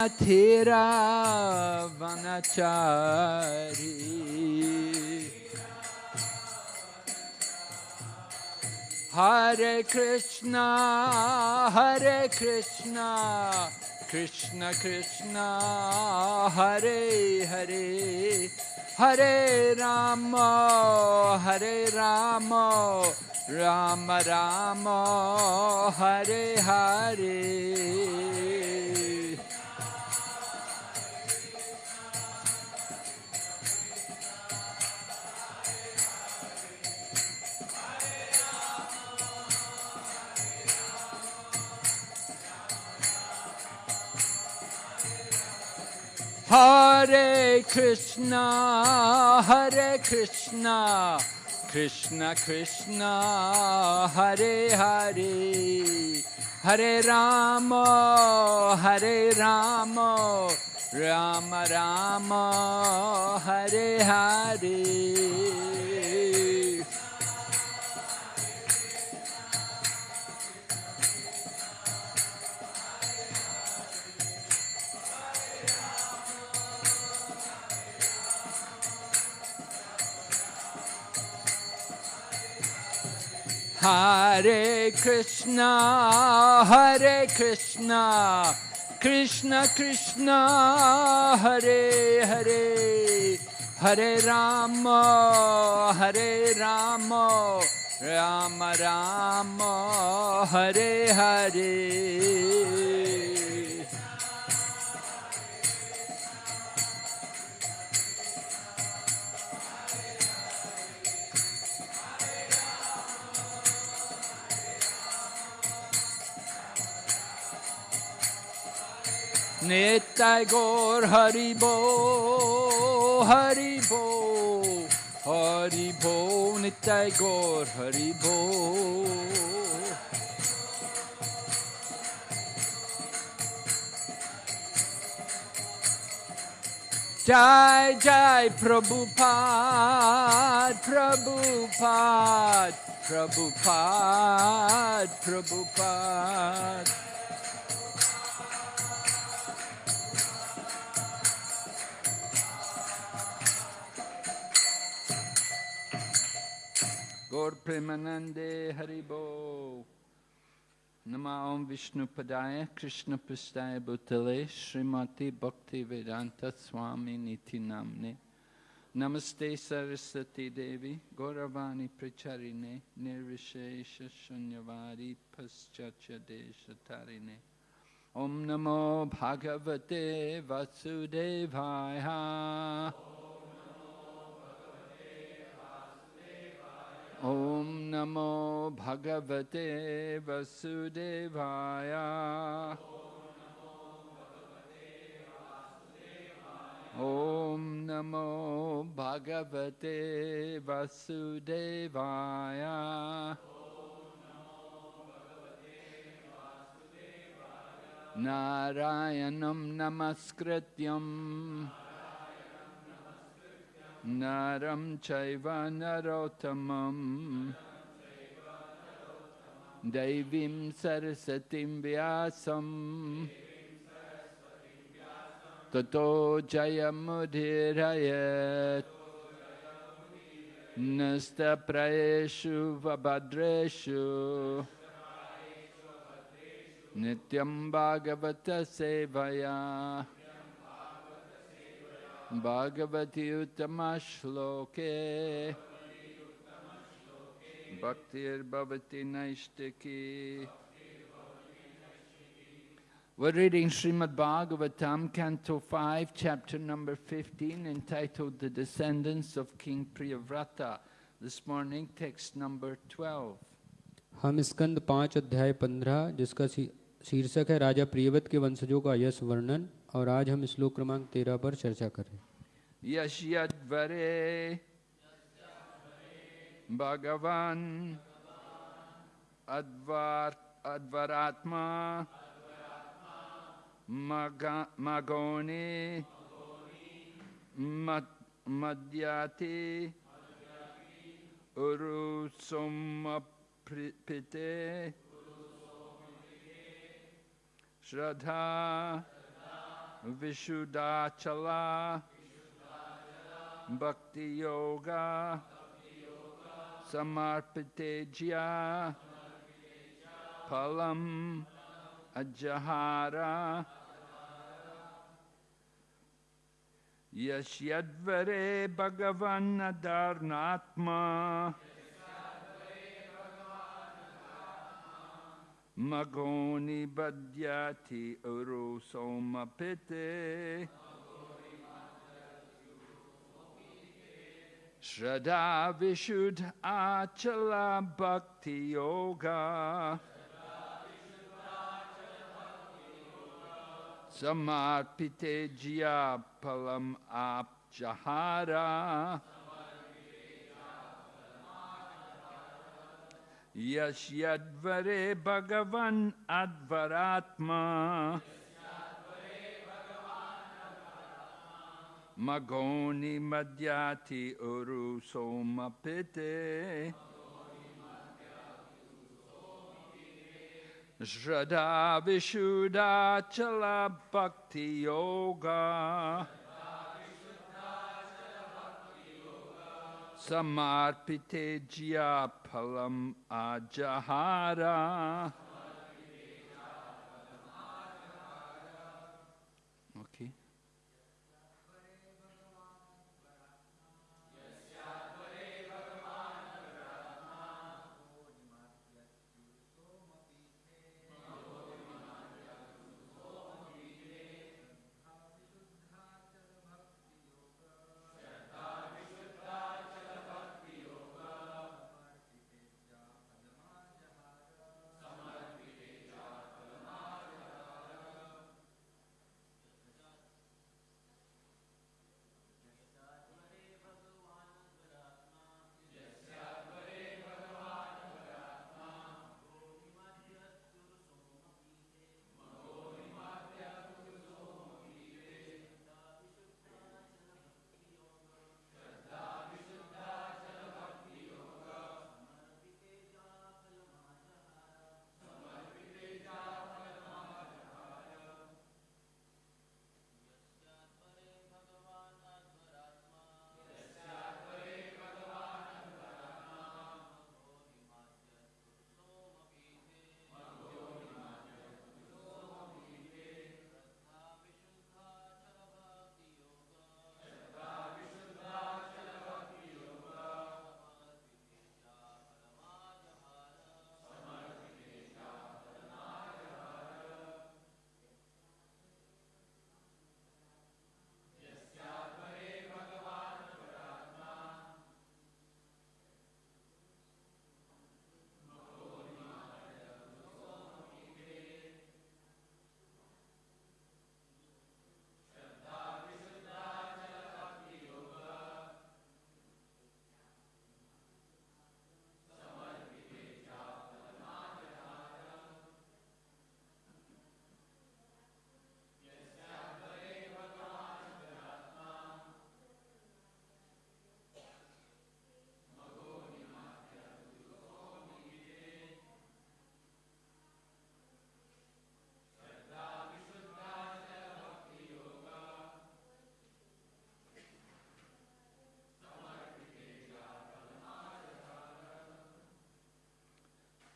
Thera Vanachari Hare Krishna Hare Krishna Krishna Krishna Hare Hare Hare Rama Hare Rama Rama Rama Hare Hare Hare Krishna, Hare Krishna, Krishna Krishna, Hare Hare, Hare Rama, Hare Rama, Rama Rama, Hare Hare. Hare Krishna, Hare Krishna, Krishna Krishna, Hare Hare, Hare Rama, Hare Rama, Rama Rama, Hare Hare. Nitai Gaur Haribo, Haribo, Haribo, Nitai Gaur Haribo. Jai Jai Prabhupada, Prabhupada, Prabhupada, Prabhupada. Gaur Premanande Haribo. Nama Om Vishnu Padaya Krishna Prastaya Bhutale Srimati Bhakti Vedanta Swami Niti Namne Namaste Saraswati Devi Gauravani Pracharine Nirvishesha Shunyavadi Paschatya Desha Tarine Om Namo Bhagavate Vasudevaya ॐ नमो भगवते वसुदेवाय। ॐ नमो भगवते वसुदेवाय। नारायणं नमस्कृत्यम्। Naram Chaiva Narotamam Devim Sarasatim Vyasam Tato Jayamudhirayat Nasta Praeshu Vabhadreshu Nityam Bhagavata Sevaya Bhagavati Uttama Shloke Bhaktir Bhavati Naishtaki We're reading Srimad Bhagavatam, Canto 5, chapter number 15, entitled The Descendants of King Priyavrata. This morning, text number 12. हम स्कंद पाँच अध्याय पंद्रह जिसका शीर्षक है राजा प्रियवत के वंशजों का यश वर्णन और आज हम श्लोक क्रमांक तेरह पर चर्चा करें Yashyadvare. Bhagavan. Advar, Advaratma, Maga, Magoni, Mad, Madhyati, Urusomapite Shraddha, Vishuddhachala Bhakti Yoga Samarpitejya Palam Ajahara Yashyadvare Bhagavan Adarnatma Magoni Badhyati Uru Somapite Shraddha Vishuddha Achala Bhakti Yoga. Samarpite Jya Palam Apjahara Yashyadvare Bhagavan Advaratma Magoni Madhyati Uru Somapite Shraddha Vishuddha Chala Bhakti Yoga. Samarpite Jya Palam Ajahara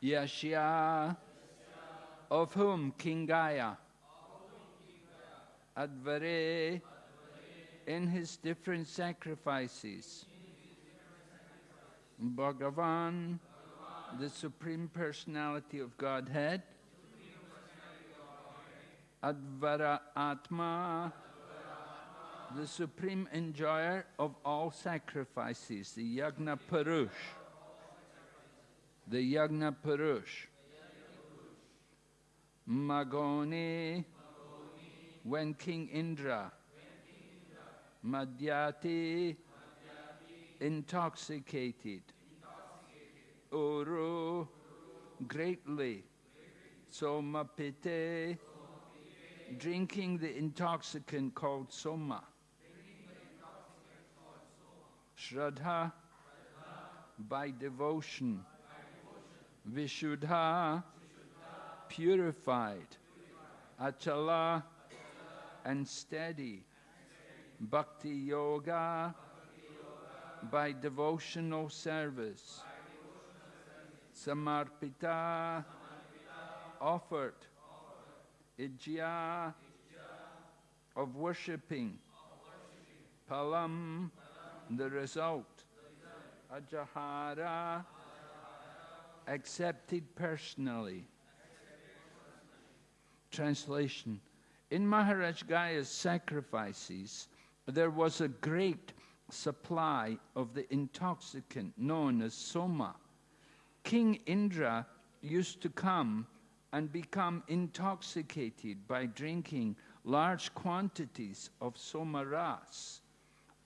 Yashya, of whom King Gaya, Advare, in his different sacrifices, Bhagavan, the Supreme Personality of Godhead, Advara Atma, the Supreme Enjoyer of all sacrifices, the Yagna Purush, the Yagna Purush. Magoni, when King Indra, Madhyati, intoxicated, Uru, greatly, Somapite, drinking the intoxicant called Soma, Shraddha, by devotion, Vishuddha, purified, Achala, and steady. Bhakti yoga by devotional service. Samarpita offered. Ijya of worshipping. Palam the result. Ajahara accepted personally. Translation In Maharaj Gaya's sacrifices, there was a great supply of the intoxicant known as soma. King Indra used to come and become intoxicated by drinking large quantities of soma ras.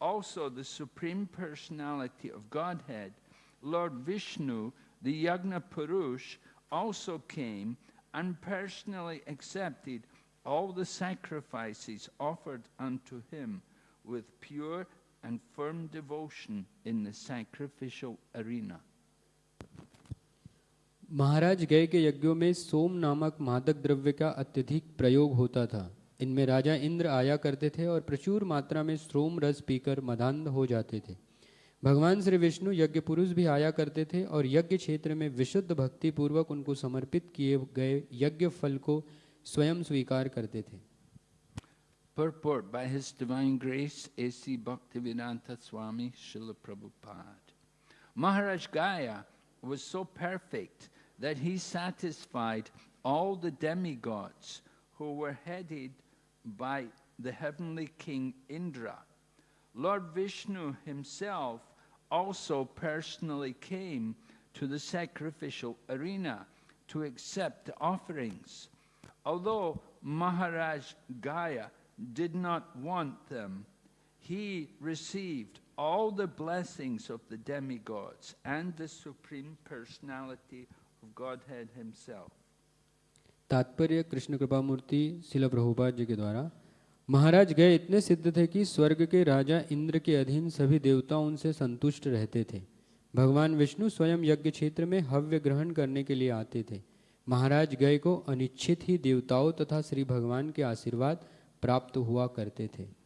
Also, the Supreme Personality of Godhead, Lord Vishnu, the Yagna Purush, also came and personally accepted all the sacrifices offered unto him with pure and firm devotion in the sacrificial arena. महाराज गय के यज्ञों में सोम नामक मादक द्रव्य का अत्यधिक प्रयोग होता था इनमें राजा इंद्र आया करते थे और प्रचुर मात्रा में श्रोम रस पीकर मदान्ध हो जाते थे भगवान श्री विष्णु यज्ञ पुरुष भी आया करते थे और यज्ञ क्षेत्र में विशुद्ध भक्ति पूर्वक उनको समर्पित किए गए यज्ञ फल को स्वयं स्वीकार करते थे Purport by His Divine Grace, A.C. Bhaktivedanta Swami Srila Prabhupada. Maharaj Gaya was so perfect that he satisfied all the demigods who were headed by the heavenly king Indra. Lord Vishnu himself also personally came to the sacrificial arena to accept the offerings. Although Maharaj Gaya did not want them, he received all the blessings of the demigods and the Supreme Personality of Godhead Himself. तात्पर्य कृष्ण कृपा मूर्ति शिला प्रभुपाद जी के द्वारा महाराज गए इतने सिद्ध थे कि स्वर्ग के राजा इंद्र के अधीन सभी देवता उनसे संतुष्ट रहते थे। भगवान विष्णु स्वयं यज्ञ क्षेत्र में हव्य ग्रहण करने के लिए आते थे। महाराज गए को अनिच्छित ही देवताओं तथा श्री भगवान के आशीर्वाद प्राप्त हुआ करते थे।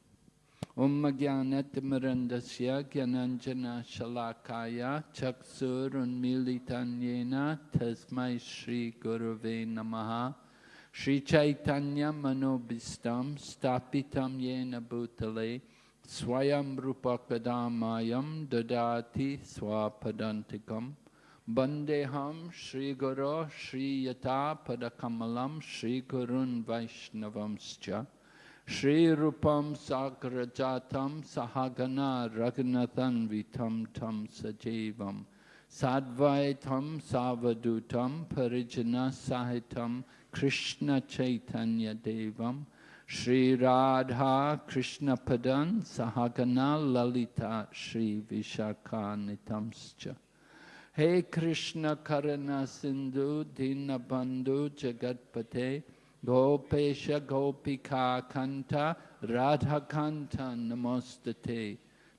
Om Jnanatimirandasya Gyananjana Shalakaya Chaksurunmilitanyena Tasmai Shri Shri Chaitanya Manobistam Stapitam Yena Bhutale Swayam Rupakadamayam Dadati Swapadantikam Bandeham Shri Guru Shri Yata Padakamalam Shri Gurun Vaishnavamscha Shri Rupam Sagrajatam Sahagana Raghunathan Vitam Tam Sajevam Sadvaitam Savadutam Parijana Sahitam Krishna Chaitanya Devam Shri Radha Krishna Padan Sahagana Lalita Shri Vishakha Nitamscha Hey Krishna Karana Sindhu Dinabandhu Jagatpate Gopesha Gopika Kanta Radha Kanta Namostate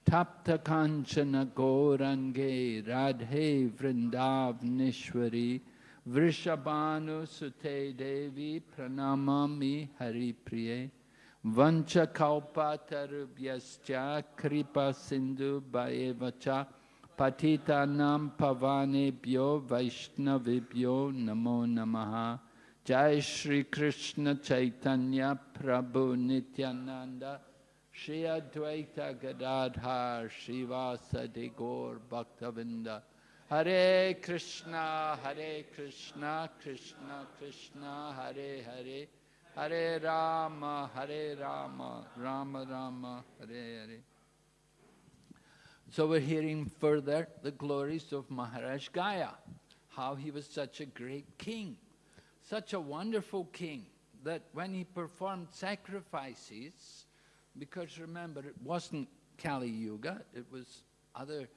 Tapta Kanchana Gorange Radhe Vrindavnishwari Vrishabhanu Sute Devi Pranamami Hari Priye Vancha Kalpa Tarubhyascha Kripa Sindhu Bhaevacha Shri Advaita Gadadhar Srivasadi Gaur Bhaktavinda. Hare Krishna Hare Krishna Krishna Krishna Hare Hare. Hare Rama Hare Rama Rama Rama Hare Hare. So we're hearing further the glories of Maharaj Gaya, how he was such a great king such a wonderful king that when he performed sacrifices, because remember, it wasn't Kali Yuga, it was other,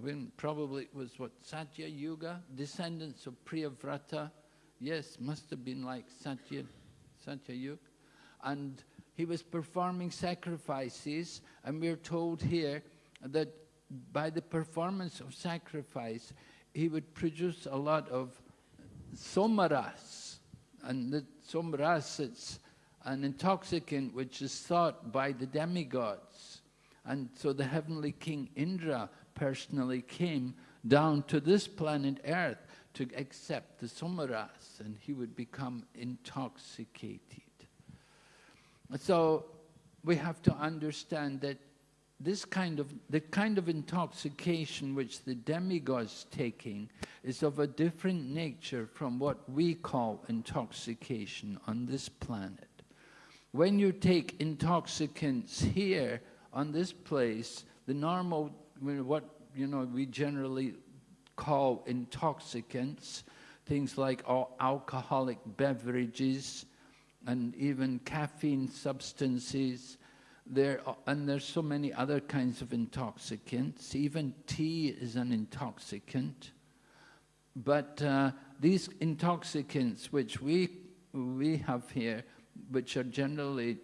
when probably it was what, Satya Yuga, descendants of Priyavrata. Yes, must have been like Satya, Satya Yuga. And he was performing sacrifices, and we're told here that by the performance of sacrifice, he would produce a lot of somaras. And the somaras, it's an intoxicant which is sought by the demigods. And so the heavenly king Indra personally came down to this planet Earth to accept the somaras and he would become intoxicated. So we have to understand that this kind of, the kind of intoxication which the demigods taking is of a different nature from what we call intoxication on this planet. When you take intoxicants here on this place, the normal, what you know, we generally call intoxicants, things like alcoholic beverages and even caffeine substances, there, and there's so many other kinds of intoxicants. Even tea is an intoxicant. But uh, these intoxicants which we, we have here, which are generally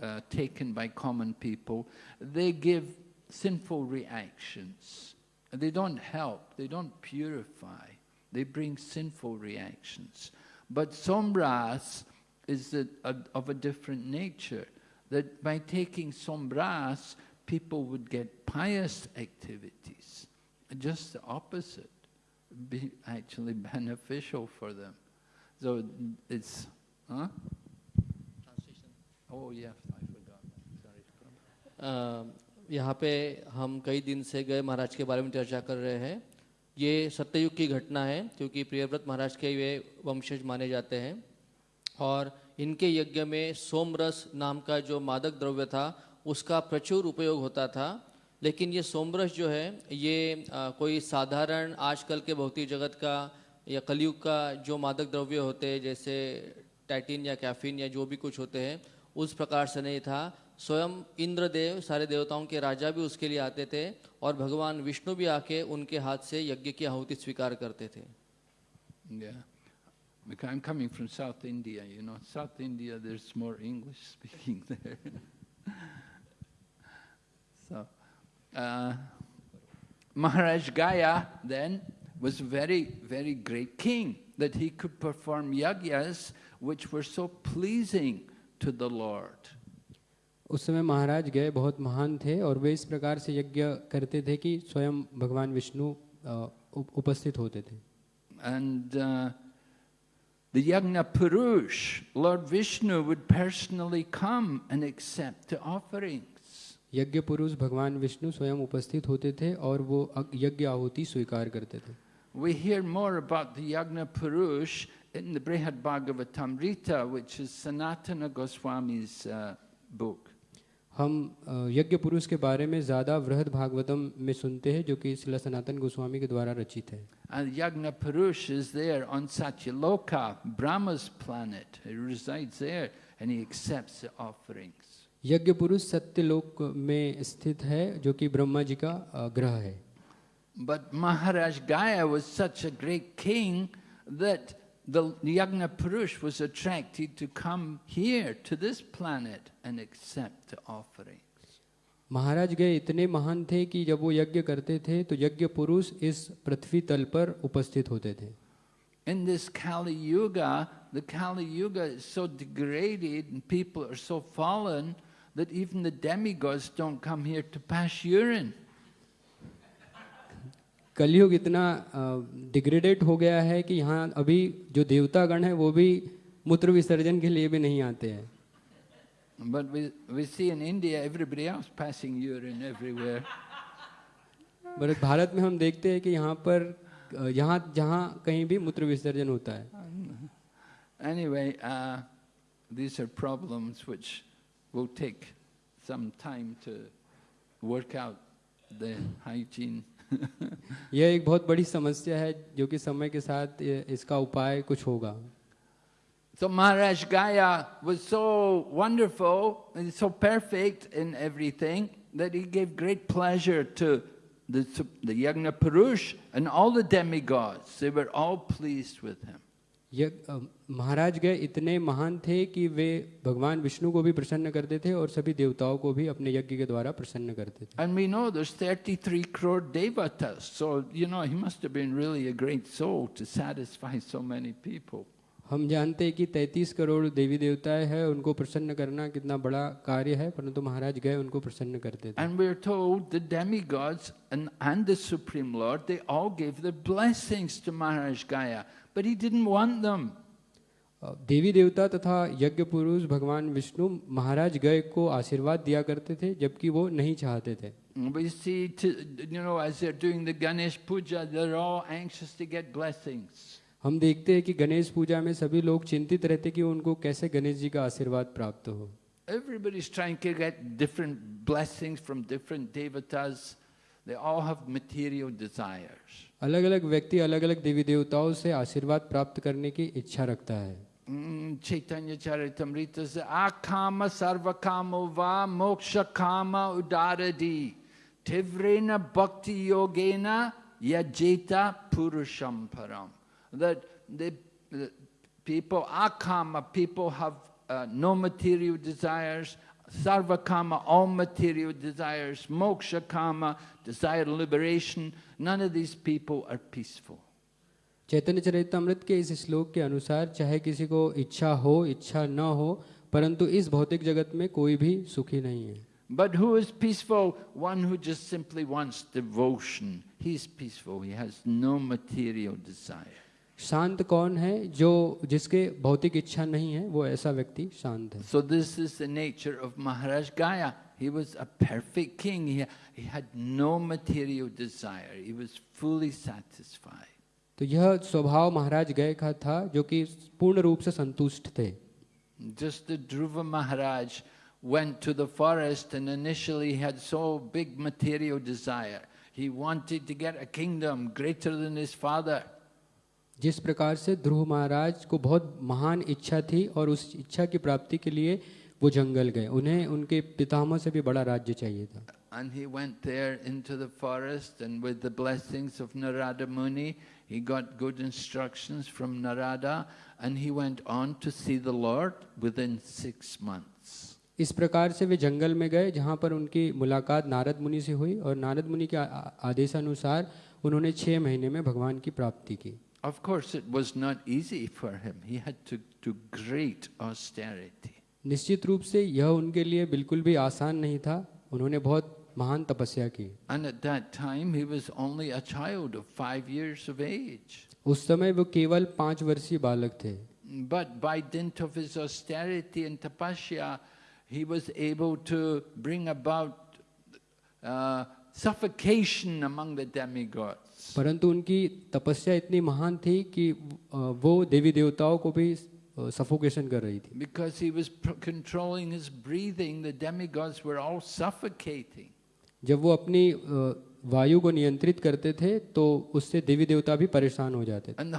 uh, taken by common people, they give sinful reactions. They don't help, they don't purify, they bring sinful reactions. But sombras is a, a, of a different nature that by taking sombras, people would get pious activities. Just the opposite, be actually beneficial for them. So it's, huh? Oh I forgot. Sorry. अ, यहाँ पे हम कई दिन से गए महाराज के बारे में चर्चा कर रहे हैं ये सत्ययुग की घटना है क्योंकि प्रियव्रत महाराज के वे वंशज माने जाते हैं और इनके यज्ञ में सोमरस नाम का जो मादक द्रव्य था उसका प्रचुर उपयोग होता था लेकिन ये सोमरस जो है ये आ, कोई साधारण आजकल के भौतिक जगत का या कलयुग का जो मादक द्रव्य होते हैं जैसे टैटिन या कैफीन या जो भी कुछ होते हैं उस प्रकार से नहीं था स्वयं इंद्रदेव सारे देवताओं के राजा भी उसके लिए आते थे और भगवान विष्णु भी आके उनके हाथ से यज्ञ की आहुति स्वीकार करते थे Yeah. I'm coming from South India, you know. South India, there's more English speaking there. so, uh, Maharaj Gaya then was a very, very great king, that he could perform yagyas which were so pleasing to the Lord. उस समय महाराज गए बहुत महान थे और वे इस प्रकार से यज्ञ करते थे कि स्वयं भगवान विष्णु उपस्थित होते थे And uh, the Yagna Purush, Lord Vishnu, would personally come and accept the offerings. यज्ञ पुरुष भगवान विष्णु स्वयं उपस्थित होते थे और वो यज्ञ आहुति स्वीकार करते थे We hear more about the Yagna Purush in the Brihad Bhagavatamrita, which is Sanatana Goswami's uh, book. हम uh, यज्ञ पुरुष के बारे में ज़्यादा वृहद भागवतम में सुनते हैं जो कि श्री सनातन गोस्वामी के द्वारा रचित है। Yajna Purush is there on सचलोका Brahma's planet resides there and he accepts the offerings Yajna Purush Satyalok में स्थित है जो कि ब्रह्मा जी का uh, ग्रह है। But Maharaj Gaya was such a great king that the Yagna Purush was attracted to come here to this planet and accept the offerings. महाराज गए इतने महान थे कि जब वो यज्ञ करते थे तो यज्ञ पुरुष इस पृथ्वी तल पर उपस्थित होते थे In this Kali Yuga, the Kali Yuga is so degraded and people are so fallen that even the demigods don't come here to pass urine. कलयुग इतना डिग्रेडेड हो गया है कि यहाँ अभी जो देवतागण है वो भी मूत्र विसर्जन के लिए भी नहीं आते हैं But we, we see in India everybody else passing urine everywhere. पर भारत में हम देखते हैं कि यहाँ पर अ, यहाँ जहाँ कहीं भी मूत्र विसर्जन होता है Anyway, uh, these are problems which will take some time to work out the hygiene. यह एक बहुत बड़ी समस्या है जो कि समय के साथ इसका उपाय कुछ होगा So Maharaj Gaya was so wonderful and so perfect in everything that he gave great pleasure to the, the Yagna Purush and all the demigods. They were all pleased with him. महाराज गए इतने महान थे कि वे भगवान विष्णु को भी प्रसन्न करते थे और सभी देवताओं को भी अपने यज्ञ के द्वारा प्रसन्न करते थे। And we know this 33 crore देवतास so you know he must have been really a great soul to satisfy so many people हम जानते हैं कि 33 करोड़ देवी देवताएँ हैं उनको प्रसन्न करना कितना बड़ा कार्य है परंतु महाराज गए उनको प्रसन्न करते थे। And but he didn't want them. Uh, देवी देवता तथा यज्ञ पुरुष भगवान विष्णु महाराज गए को आशीर्वाद दिया करते थे जबकि वो नहीं चाहते थे We see, to, you know, as they're doing the Ganesh Puja, they're all anxious to get blessings. हम देखते हैं कि गणेश पूजा में सभी लोग चिंतित रहते कि उनको कैसे गणेश जी का आशीर्वाद प्राप्त हो Everybody's trying to get different blessings from different devatas. They all have material desires. अलग अलग व्यक्ति अलग अलग देवी देवताओं से आशीर्वाद प्राप्त करने की इच्छा रखता है Mm, Chaitanya Charitamrita says, Akama sarvakamo va moksha kama udaradi tivrena bhakti yogena yajeta purusham param. That the, the people, akama, people have uh, no material desires, sarvakama, all material desires, moksha kama, desire liberation. None of these people are peaceful. चैतन्य चरितमृत के इस श्लोक के अनुसार चाहे किसी को इच्छा हो इच्छा न हो परंतु इस भौतिक जगत में कोई भी सुखी नहीं है But who is peaceful? One who just simply wants devotion. He's peaceful. He has no material desire. शांत कौन है जो जिसके भौतिक इच्छा नहीं है वो ऐसा व्यक्ति शांत है So this is the nature of Maharaj Gaya. He was a perfect king. He, he had no material desire. He was fully satisfied. तो यह स्वभाव महाराज गए का था जो कि पूर्ण रूप से संतुष्ट थे Just the Dhruva Maharaj went to the forest and initially had so big material desire. He wanted to get a kingdom greater than his father. जिस प्रकार से ध्रुव महाराज को बहुत महान इच्छा थी और उस इच्छा की प्राप्ति के लिए वो जंगल गए। उन्हें उनके पितामह से भी बड़ा राज्य चाहिए था। And he went there into the forest, and with the blessings of Narada Muni, he got good instructions from Narada, and he went on to see the Lord within six months. इस प्रकार से वे जंगल में गए जहाँ पर उनकी मुलाकात नारद मुनि से हुई और नारद मुनि के आदेशानुसार उन्होंने छः महीने में भगवान की प्राप्ति की। Of course, it was not easy for him. He had to do great austerity. निश्चित रूप से यह उनके लिए बिल्कुल भी आसान नहीं था उन्होंने बहुत महान तपस्या की And at that time, he was only a child of five years of age. उस समय वो केवल पाँच वर्षीय बालक थे But by dint of his austerity and tapasya, he was able to bring about uh, suffocation among the demigods. परंतु उनकी तपस्या इतनी महान थी कि वो देवी देवताओं को भी सफोकेशन कर रही थी। Because he was controlling his breathing the demigods were all जब वो अपनी वायु को नियंत्रित करते थे तो उससे देवी देवता भी परेशान हो जाते एंड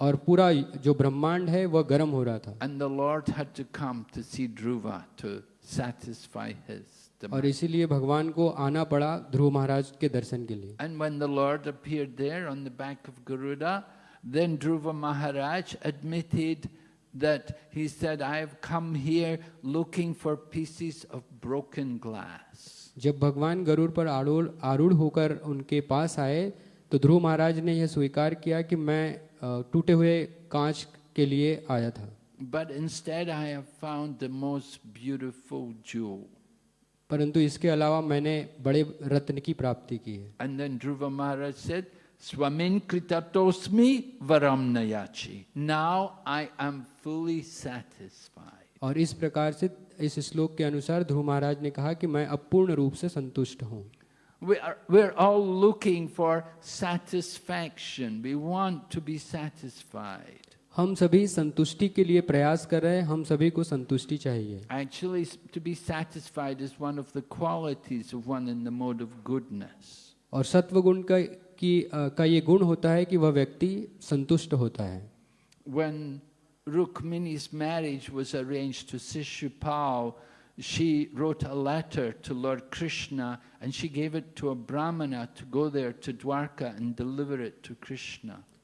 और पूरा जो ब्रह्मांड है वह गर्म हो रहा था। एंड द लॉर्ड और इसीलिए भगवान को आना पड़ा ध्रुव महाराज के दर्शन के लिए। And when the lord appeared there on the bank of Garuda then Dhruva Maharaj admitted that he said I have come here looking for pieces of broken glass जब भगवान गरुड़ पर आरूढ़ आरूढ़ होकर उनके पास आए तो ध्रुव महाराज ने यह स्वीकार किया कि मैं टूटे हुए कांच के लिए आया था। But instead I have found the most beautiful jewel परंतु इसके अलावा मैंने बड़े रत्न की प्राप्ति की है। And then Dhruva Maharaj said स्वमिन कृतातोस्मि वरम नयाचि now I am fully satisfied और इस प्रकार से इस श्लोक के अनुसार ध्रुव महाराज ने कहा कि मैं अपूर्ण रूप से संतुष्ट हूँ। We are we are all looking for satisfaction. We want to be satisfied. हम सभी संतुष्टि के लिए प्रयास कर रहे हैं हम सभी को संतुष्टि चाहिए Actually, to be satisfied is one of the qualities of one in the mode of goodness. और सत्व गुण का की का ये गुण होता है कि वह व्यक्ति संतुष्ट होता है When Rukmini's marriage was arranged to Sishupal, she wrote a letter to Lord Krishna and she gave it to a brahmana to go there to Dwarka and deliver it to Krishna.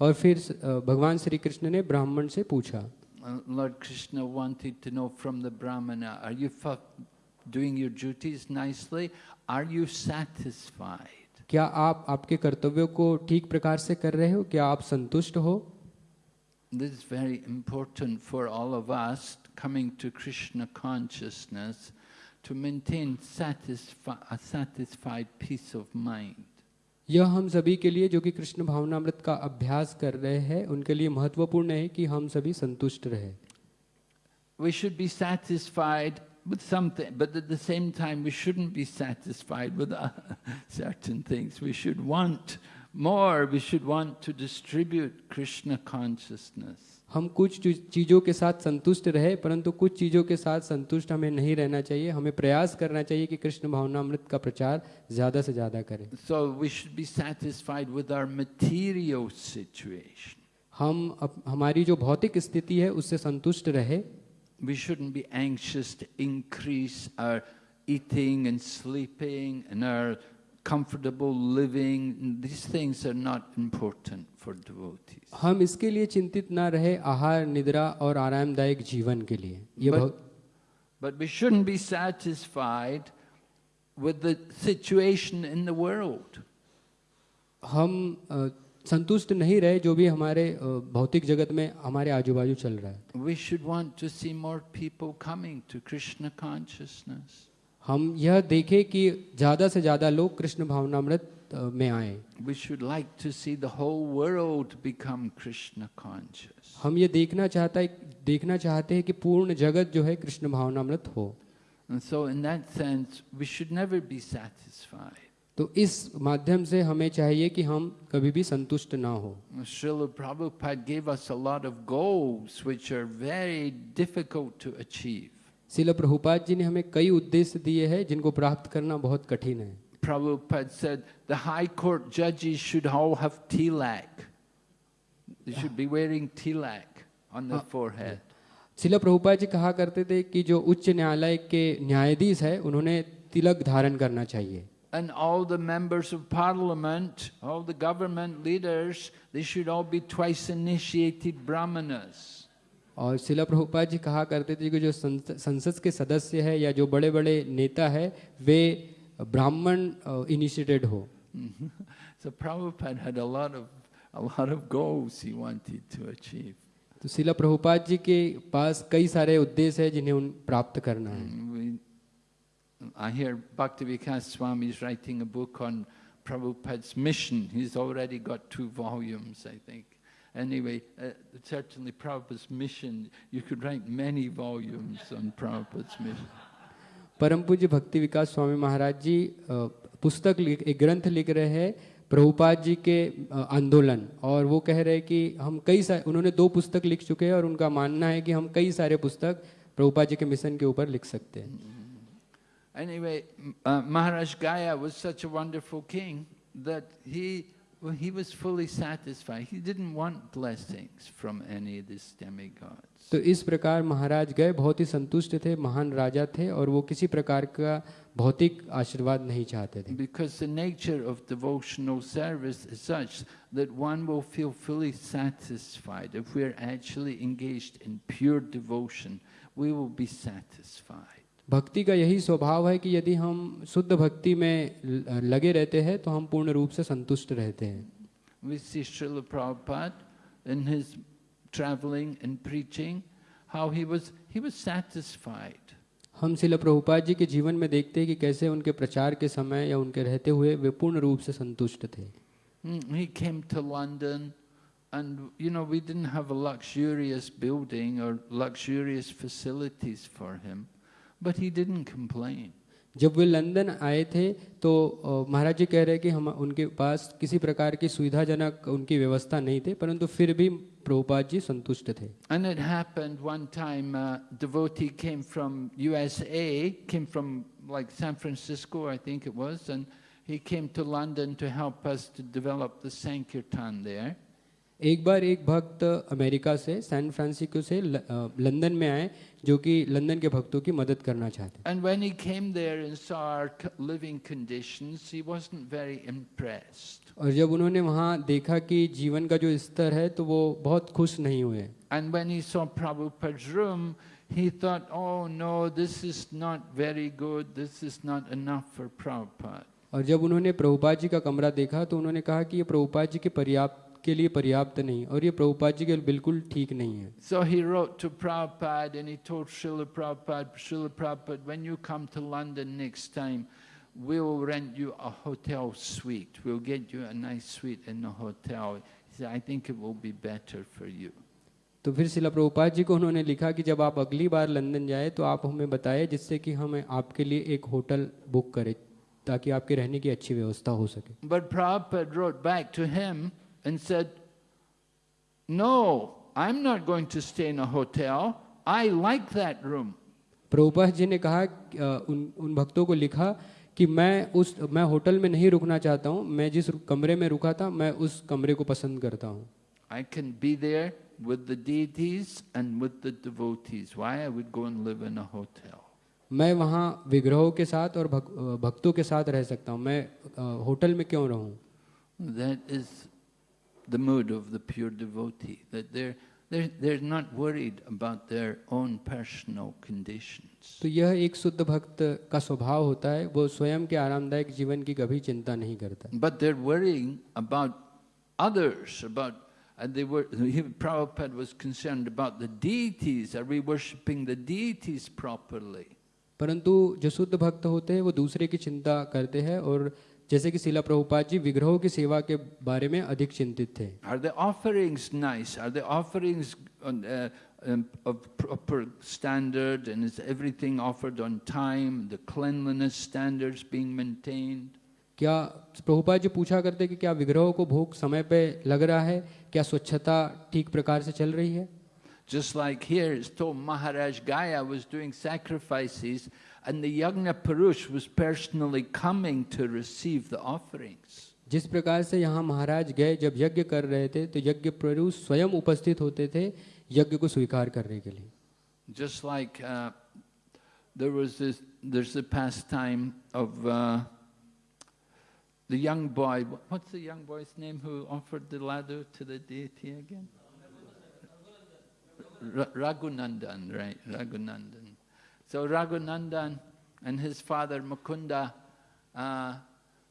और फिर भगवान श्री कृष्ण ने ब्राह्मण से पूछा Uh, Lord Krishna wanted to know from the Brahmana, are you doing your duties nicely? Are you satisfied? क्या आप आपके कर्तव्यों को ठीक प्रकार से कर रहे हो क्या आप संतुष्ट हो This is very important for all of us coming to Krishna consciousness to maintain satisfi- a satisfied peace of mind. यह हम सभी के लिए, जो कि कृष्ण भावनामृत का अभ्यास कर रहे हैं, उनके लिए महत्वपूर्ण है कि हम सभी संतुष्ट रहे। We should be satisfied with something but at the same time we shouldn't be satisfied with certain things we should want more we should want to distribute Krishna consciousness हम कुछ चीज़ों के साथ संतुष्ट रहे परंतु कुछ चीज़ों के साथ संतुष्ट हमें नहीं रहना चाहिए। हमें प्रयास करना चाहिए कि कृष्ण भावना अमृत का प्रचार ज़्यादा से ज़्यादा करें। So we should be satisfied with our material situation हम अप, हमारी जो भौतिक स्थिति है उससे संतुष्ट रहे। We should be anxious increase our eating and sleeping and our comfortable living this things are not important for devotees. हम इसके लिए चिंतित ना रहे आहार निद्रा और आरामदायक जीवन के लिए ये बहुत But we shouldn't be satisfied with the situation in the world. हम अ, संतुष्ट नहीं रहे जो भी हमारे अ, भौतिक जगत में हमारे आजू बाजू चल रहा है We should want to see more people coming to Krishna consciousness. हम यह देखें कि ज़्यादा से ज़्यादा लोग कृष्ण भावनामृत अ, में आए We should like to see the whole world become Krishna conscious. हम ये देखना चाहता है देखना चाहते हैं कि पूर्ण जगत जो है कृष्ण भावनामृत हो And so, in that sense, we should never be satisfied. तो इस माध्यम से हमें चाहिए कि हम कभी भी संतुष्ट ना हो Srila Prabhupada gave us a lot of goals which are very difficult to achieve. शिल प्रभुपाद जी ने हमें कई उद्देश्य दिए हैं जिनको प्राप्त करना बहुत कठिन है Prabhupada said the high court judges should all have tilak. They should be wearing tilak on their forehead. शिल प्रभुपाद जी कहा करते थे कि जो उच्च न्यायालय के न्यायाधीश है उन्होंने तिलक धारण करना चाहिए And all the members of parliament, all the government leaders, they should all be twice initiated brahmanas. और शिला प्रभुपाद जी कहा करते थे कि जो संसद के सदस्य है या जो बड़े बड़े नेता है वे ब्राह्मण इनिशिएटेड हो so Prabhupada had a lot of a lot of goals he wanted to achieve. तो शिला प्रभुपाद जी के पास कई सारे उद्देश्य है जिन्हें उन प्राप्त करना है I hear Bhaktivikas Swami is writing a book on Prabhupada's mission. He's already got two volumes, I think. Anyway, uh, certainly Prabhupada's mission, you could write many volumes on Prabhupada's mission. परम पूज्य भक्ति विकास स्वामी महाराज जी पुस्तक एक ग्रंथ लिख रहे हैं प्रभुपाद जी के आंदोलन और वो कह रहे हैं कि हम कई सारे उन्होंने दो पुस्तक लिख चुके हैं और उनका मानना है कि हम कई सारे पुस्तक प्रभुपाद जी के मिशन के ऊपर लिख सकते हैं Anyway, uh, Maharaj Gaya was such a wonderful king that he, well, he was fully satisfied. He didn't want blessings from any of these demigods. तो इस प्रकार महाराज गए बहुत ही संतुष्ट थे महान राजा थे और वो किसी प्रकार का भौतिक आशीर्वाद नहीं चाहते थे। Because the nature of devotional service such that one will feel fully satisfied if we are actually engaged in pure devotion we will be satisfied भक्ति का यही स्वभाव है कि यदि हम शुद्ध भक्ति में लगे रहते हैं तो हम पूर्ण रूप से संतुष्ट रहते हैं। traveling and preaching, how he was, he was satisfied. हम शिल प्रभुपाद जी के जीवन में देखते हैं कि कैसे उनके प्रचार के समय या उनके रहते हुए वे पूर्ण रूप से संतुष्ट थे Mm, He came to London and, you know, we didn't have a luxurious building or luxurious facilities for him, but he didn't complain. जब वे लंदन आए थे तो महाराज जी कह रहे कि हम, उनके पास किसी प्रकार की सुविधाजनक उनकी व्यवस्था नहीं थे, परंतु फिर भी प्रभुपाद जी संतुष्ट थे। And it happened one time devotee came from USA came from like एक बार एक भक्त अमेरिका से सैन फ्रांसिस्को से लंदन में आए जो कि लंदन के भक्तों की मदद करना चाहते and when he came there and saw living conditions he wasn't very impressed और जब उन्होंने वहाँ देखा कि जीवन का जो स्तर है तो वो बहुत खुश नहीं हुए। And when he saw Prabhupada room He thought, oh no, this is not very good, this is not enough for Prabhupada. और जब उन्होंने प्रभुपाद जी का कमरा देखा तो उन्होंने कहा कि ये प्रभुपाद जी के पर्याप्त के लिए पर्याप्त नहीं और ये प्रभुपाद जी के बिल्कुल ठीक नहीं है। So he wrote to Prabhupada and he told Srila Prabhupada Srila Prabhupada when you come to London next time we will rent you a hotel suite we will get you a nice suite in a hotel I think it will be better for you तो फिर शिला प्रभुपाद जी को उन्होंने लिखा कि जब आप अगली बार London जाए तो आप हमें बताए जिससे कि हम आपके लिए एक होटल बुक करें ताकि आपके रहने की अच्छी व्यवस्था हो सके। But Prabhupada wrote back to him and said, No, I'm not going to stay in a hotel. I like that room. Prabhupada ji ने कहा अ, उन उन भक्तों को लिखा कि मैं उस मैं होटल में नहीं रुकना चाहता हूँ मैं जिस कमरे में रुका था मैं उस कमरे को पसंद करता हूँ I can be there with the deities and with the devotees. Why I would go and live in a hotel? मैं वहाँ विग्रहों के साथ और भक्तों के साथ रह सकता हूँ मैं होटल में क्यों रहूँ That is the mood of the pure devotee, that they're, they're, they're not worried about their own personal conditions. तो यह एक शुद्ध भक्त का स्वभाव होता है वो स्वयं के आरामदायक जीवन की कभी चिंता नहीं करता But they're worrying about others, about, and they were, Prabhupada was concerned about the deities. Are we worshipping the deities properly? परंतु जो शुद्ध भक्त होते हैं वो दूसरे की चिंता करते हैं और जैसे कि शिला प्रभुपाद जी विग्रहों की सेवा के बारे में अधिक चिंतित थे nice? Are the offerings on, uh, um, of proper standard and is everything offered on time? The cleanliness standards being maintained? क्या प्रभुपाद जी पूछा करते कि क्या विग्रहों को भोग समय पे लग रहा है क्या स्वच्छता ठीक प्रकार से चल रही है Just like here, it's told Maharaj Gaya was doing sacrifices and the Yagna Purush was personally coming to receive the offerings. जिस प्रकार से यहाँ महाराज गए जब यज्ञ कर रहे थे तो यज्ञ प्रभु स्वयं उपस्थित होते थे यज्ञ को स्वीकार करने के लिए Just like uh, there was this, there's the pastime of uh, the young boy. What's the young boy's name who offered the laddu to the deity again? Ra- Raghunandan, right? Raghunandan. So Raghunandan and his father Mukunda. Uh,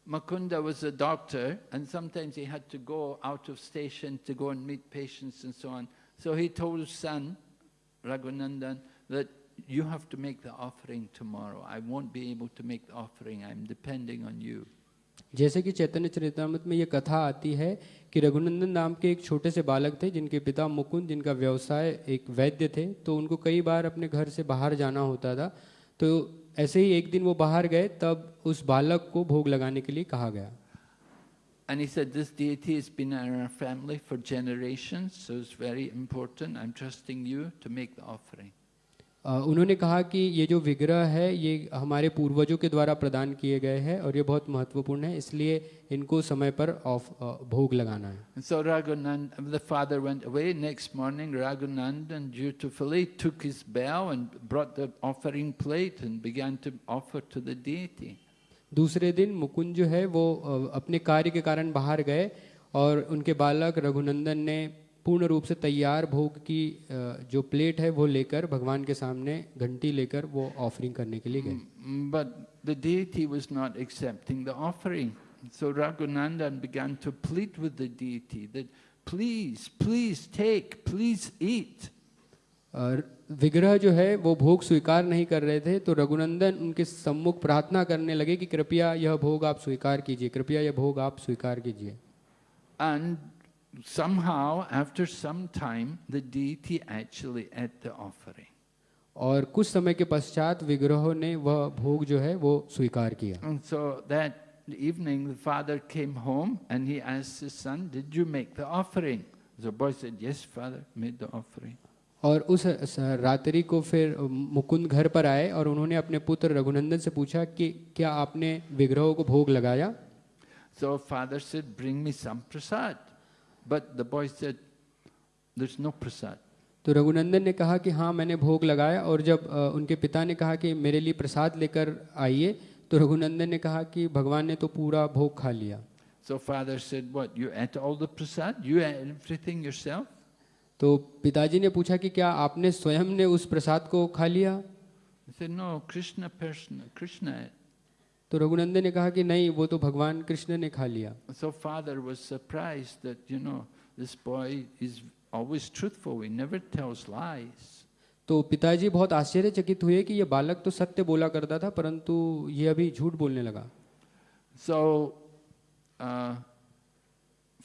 Mukunda was a doctor, and sometimes he had to go out of station to go and meet patients and so on. So he told his son, Raghunandan, that you have to make the offering tomorrow. I won't be able to make the offering. I'm depending on you. जैसे कि चैतन्य चरितमृत में ये कथा आती है कि रघुनंदन नाम के एक छोटे से बालक थे जिनके पिता मुकुंद जिनका व्यवसाय एक वैद्य थे तो उनको कई बार अपने घर से बाहर जाना होता था तो ऐसे ही एक दिन वो बाहर गए तब उस बालक को भोग लगाने के लिए कहा गया And he said, This deity has been in our family for generations, so it's very important. I'm trusting you to make the offering. उन्होंने कहा कि ये जो विग्रह है ये हमारे पूर्वजों के द्वारा प्रदान किए गए हैं और ये बहुत महत्वपूर्ण है इसलिए इनको समय पर ऑफ़ भोग लगाना है। So Raghunanda the father went away next morning Raghunanda and dutifully took his bell and brought the offering plate and began to offer to the deity दूसरे दिन मुकुंद जो है वो अपने कार्य के कारण बाहर गए और उनके बालक रघुनंदन ने पूर्ण रूप से तैयार भोग की जो प्लेट है वो लेकर भगवान के सामने घंटी लेकर वो ऑफरिंग करने के लिए गए Mm, But the deity was not accepting the offering. So Raghunandan began to plead with the deity that, please, please take, please eat. और विग्रह जो है वो भोग स्वीकार नहीं कर रहे थे तो रघुनंदन उनके सम्मुख प्रार्थना करने लगे कि कृपया यह भोग आप स्वीकार कीजिए कृपया यह भोग आप स्वीकार कीजिए And somehow, after some time, the deity actually ate the offering. और कुछ समय के पश्चात विग्रहों ने वह भोग जो है वो स्वीकार किया And so that evening, the father came home and he asked his son, Did you make the offering? The boy said, Yes, father, made the offering. और उस रात्रि को फिर मुकुंद घर पर आए और उन्होंने अपने पुत्र रघुनंदन से पूछा कि क्या आपने विग्रहों को भोग लगाया So father said, Bring me some prasad. But the boy said, There's no prasad. तो रघुनंदन ने कहा कि हाँ मैंने भोग लगाया और जब उनके पिता ने कहा कि मेरे लिए प्रसाद लेकर आइए तो रघुनंदन ने कहा कि भगवान ने तो पूरा भोग खा लिया So father said, What? You ate all the prasad? You ate everything yourself? तो पिताजी ने पूछा कि क्या आपने स्वयं ने उस प्रसाद को खा लिया He said, No, Krishna person, Krishna ate. तो रघुनंदन ने कहा कि नहीं वो तो भगवान कृष्ण ने खा लिया। So father was surprised you know this boy is always truthful he never tells lies तो पिताजी बहुत आश्चर्यचकित हुए कि यह बालक तो सत्य बोला करता था परंतु यह अभी झूठ बोलने लगा। So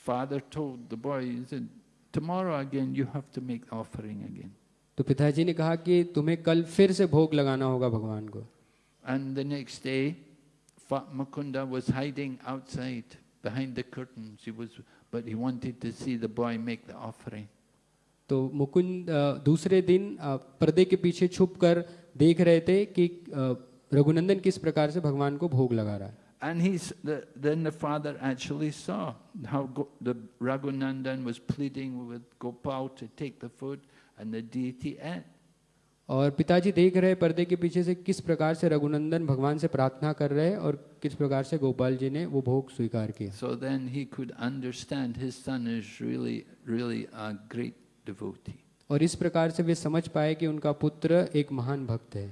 father told the boy he said tomorrow again you have to make offering again तो पिताजी ने कहा कि तुम्हें कल फिर से भोग लगाना होगा भगवान को। And the next day Fa- Mukunda was hiding outside behind the curtains. He was, but he wanted to see the boy make the offering. तो मुकुंद अ, दूसरे दिन अ, पर्दे के पीछे छुप कर देख रहे थे कि अ, रघुनंदन किस प्रकार से भगवान को भोग लगा रहा है And he's, the, then the father actually saw how Go, the Raghunandan was pleading with Gopal to take the food, and the deity ate. और पिताजी देख रहे पर्दे के पीछे से किस प्रकार से रघुनंदन भगवान से प्रार्थना कर रहे और किस प्रकार से गोपाल जी ने वो भोग स्वीकार किया so then he could understand his son is really really a great devotee और इस प्रकार से वे समझ पाए कि उनका पुत्र एक महान भक्त है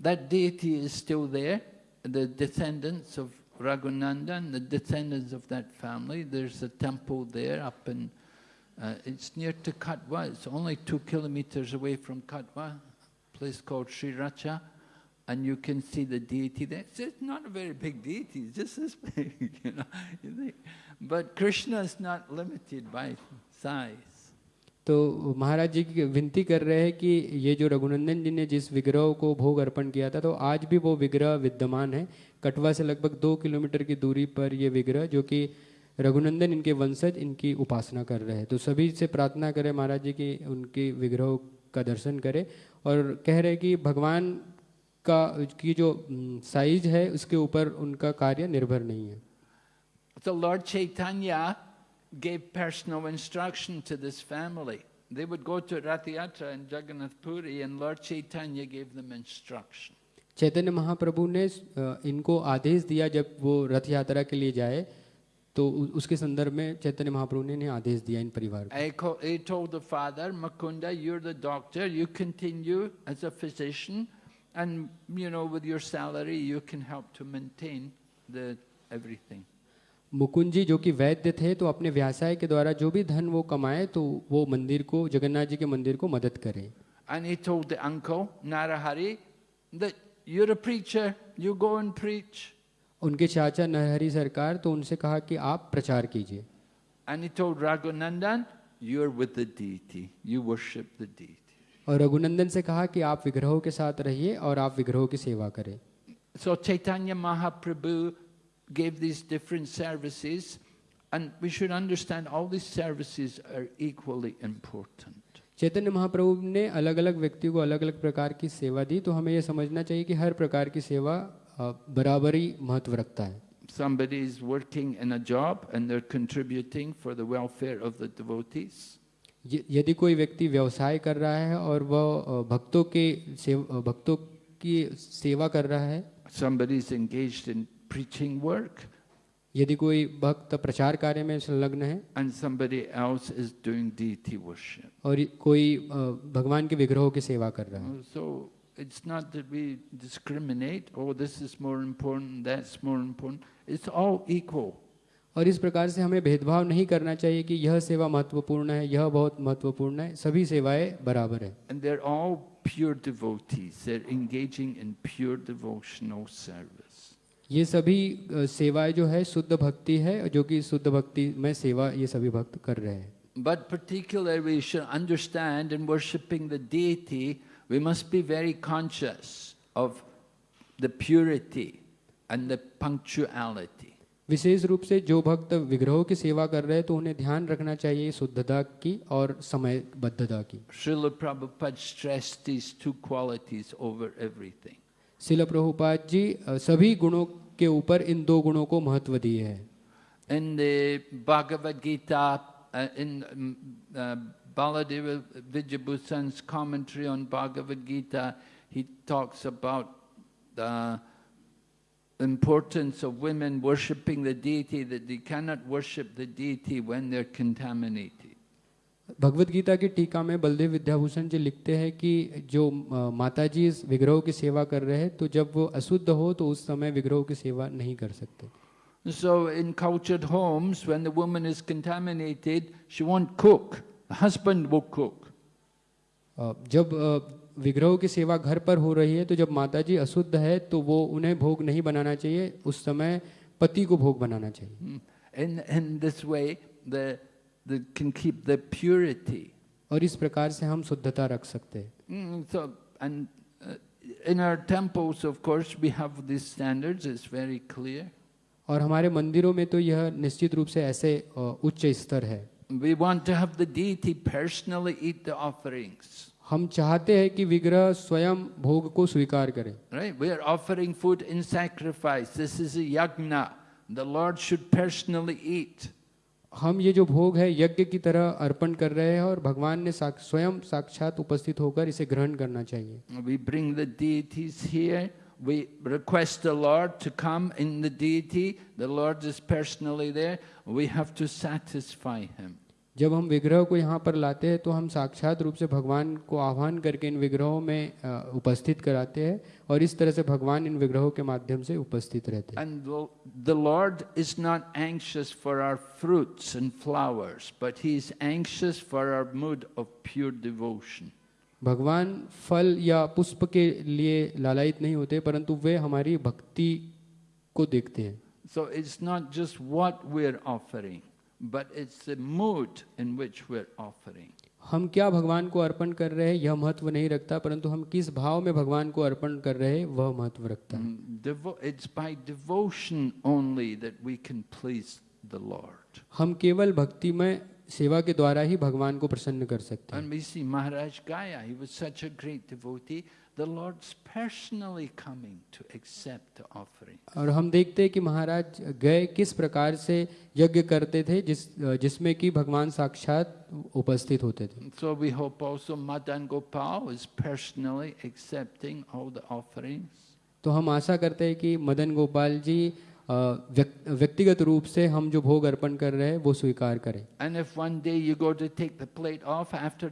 that deity is still there the descendants of Raghunandan the descendants of that family there is a temple there up in Uh, it's near to Katwa. It's only two kilometers away from Katwa. Place called Sriracha. And you can see the deity there. It's just not a very big deity, it's just this big, you know. You think. But Krishna is not limited by size. तो महाराज जी की विनती कर रहे हैं कि ये जो रघुनंदन जी ने जिस विग्रह को भोग अर्पण किया था तो आज भी वो विग्रह विद्यमान है कटवा से लगभग दो किलोमीटर की दूरी पर ये विग्रह जो कि रघुनंदन इनके वंशज इनकी उपासना कर रहे हैं तो सभी से प्रार्थना करें महाराज जी की उनके विग्रह का दर्शन करें और कह रहे कि भगवान का की जो साइज़ है उसके ऊपर उनका कार्य निर्भर नहीं है So Lord Chaitanya gave personal instruction to this family. They would go to Rathayatra in Jagannath Puri and Lord Chaitanya gave them instruction. चैतन्य महाप्रभु ने अ, इनको आदेश दिया जब वो रथ यात्रा के लिए जाए तो उसके संदर्भ में चैतन्य महाप्रभु ने आदेश दिया इन परिवार मुकुंद जी जो कि वैद्य थे तो अपने व्यवसाय के द्वारा जो भी धन वो कमाए तो वो मंदिर को जगन्नाथ जी के मंदिर को मदद करे। And uncle Narahari that you are you go and preach उनके चाचा नरहरि सरकार तो उनसे कहा कि आप प्रचार कीजिए And he told Raghunandan, you're with the deity, you worship the deity. और रघुनंदन से कहा कि आप विग्रहों के साथ रहिए और आप विग्रहों की सेवा करें So Chaitanya Mahaprabhu gave these different services, and we should understand all these services are equally important. चैतन्य महाप्रभु ने अलग अलग व्यक्तियों को अलग अलग प्रकार की सेवा दी तो हमें यह समझना चाहिए कि हर प्रकार की सेवा अ, बराबरी महत्व रखता है Somebody is working in a job and they're contributing for the welfare of the devotees. यदि कोई व्यक्ति व्यवसाय कर रहा है और वह भक्तों के भक्तों की सेवा कर रहा है Somebody is engaged in preaching work, यदि कोई भक्त प्रचार कार्य में संलग्न है and somebody else is doing deity worship. और कोई भगवान के विग्रहों की सेवा कर रहा है So it's not that we discriminate oh, this is more important that's more important. It's all equal. और इस प्रकार से हमें भेदभाव नहीं करना चाहिए कि यह सेवा महत्वपूर्ण है यह बहुत महत्वपूर्ण है सभी सेवाएँ बराबर है। ये सभी सेवाएँ जो है शुद्ध भक्ति है जो कि शुद्ध भक्ति में सेवा ये सभी भक्त कर रहे हैं। But particularly should understand in worshipping the deity we must be very conscious of the purity and the punctuality. विशेष रूप से जो भक्त विग्रहों की सेवा कर रहे हैं तो उन्हें ध्यान रखना चाहिए शुद्धता की और समयबद्धता की। श्रील प्रभुपाद जी सभी गुणों के ऊपर इन दो गुणों को महत्व दिए है। In the Bhagavad Gita in Baladeva Vijayabhusan's commentary on Bhagavad Gita, he talks about the importance of women worshipping the deity, that they cannot worship the deity when they're contaminated. Bhagavad Gita की टीका में बलदेव विद्याभूषण जी लिखते हैं कि जो अ, माता जी इस विग्रहों की सेवा कर रहे हैं तो जब वो अशुद्ध हो तो उस समय विग्रहों की सेवा नहीं कर सकते So in cultured homes, when the woman is contaminated, she won't cook. The husband will cook. अ, जब अ, विग्रहों की सेवा घर पर हो रही है तो जब माता जी अशुद्ध है तो वो उन्हें भोग नहीं बनाना चाहिए उस समय पति को भोग बनाना चाहिए Mm. In, in this way, the, the can keep the purity. और इस प्रकार से हम शुद्धता रख सकते हैं Mm, so, and uh, in our temples, of course, we have these standards. It's very clear. और हमारे मंदिरों में तो यह निश्चित रूप से ऐसे उच्च स्तर है We want to have the deity personally eat the offerings. हम चाहते हैं कि विग्रह स्वयं भोग को स्वीकार करें Right? We are offering food in sacrifice. This is a yagna. The Lord should personally eat. हम ये जो भोग है यज्ञ की तरह अर्पण कर रहे हैं और भगवान ने साक, स्वयं साक्षात उपस्थित होकर इसे ग्रहण करना चाहिए We bring the deities here. We request the Lord to come in the deity. The Lord is personally there. We have to satisfy Him. जब हम विग्रह को यहाँ पर लाते हैं तो हम साक्षात रूप से भगवान को आह्वान करके इन विग्रहों में अ, उपस्थित कराते हैं और इस तरह से भगवान इन विग्रहों के माध्यम से उपस्थित रहते हैं And the, the Lord is not anxious for our fruits and flowers, but He is anxious for our mood of pure devotion. भगवान फल या पुष्प के लिए लालायित नहीं होते परंतु वे हमारी भक्ति को देखते हैं। So it's not just what we're offering, but it's the mood in which we're offering. हम क्या भगवान को अर्पण कर रहे हैं यह महत्व नहीं रखता परंतु हम किस भाव में भगवान को अर्पण कर रहे हैं वह महत्व रखता है। Mm, Devo- it's by devotion only that we can please हम केवल भक्ति में सेवा के द्वारा ही भगवान को प्रसन्न कर सकते हैं And we see Maharaj Gaya, he was such a great devotee. The Lord's personally coming to accept the offering. और हम देखते हैं कि महाराज गए किस प्रकार से यज्ञ करते थे जिस जिसमें कि भगवान साक्षात उपस्थित होते थे So we hope also Madan Gopal is personally accepting all the offerings. तो हम आशा करते हैं कि मदन गोपाल जी अ, व्यक्तिगत रूप से हम जो भोग अर्पण कर रहे हैं वो स्वीकार करें। एंड ऑफ़ आफ्टर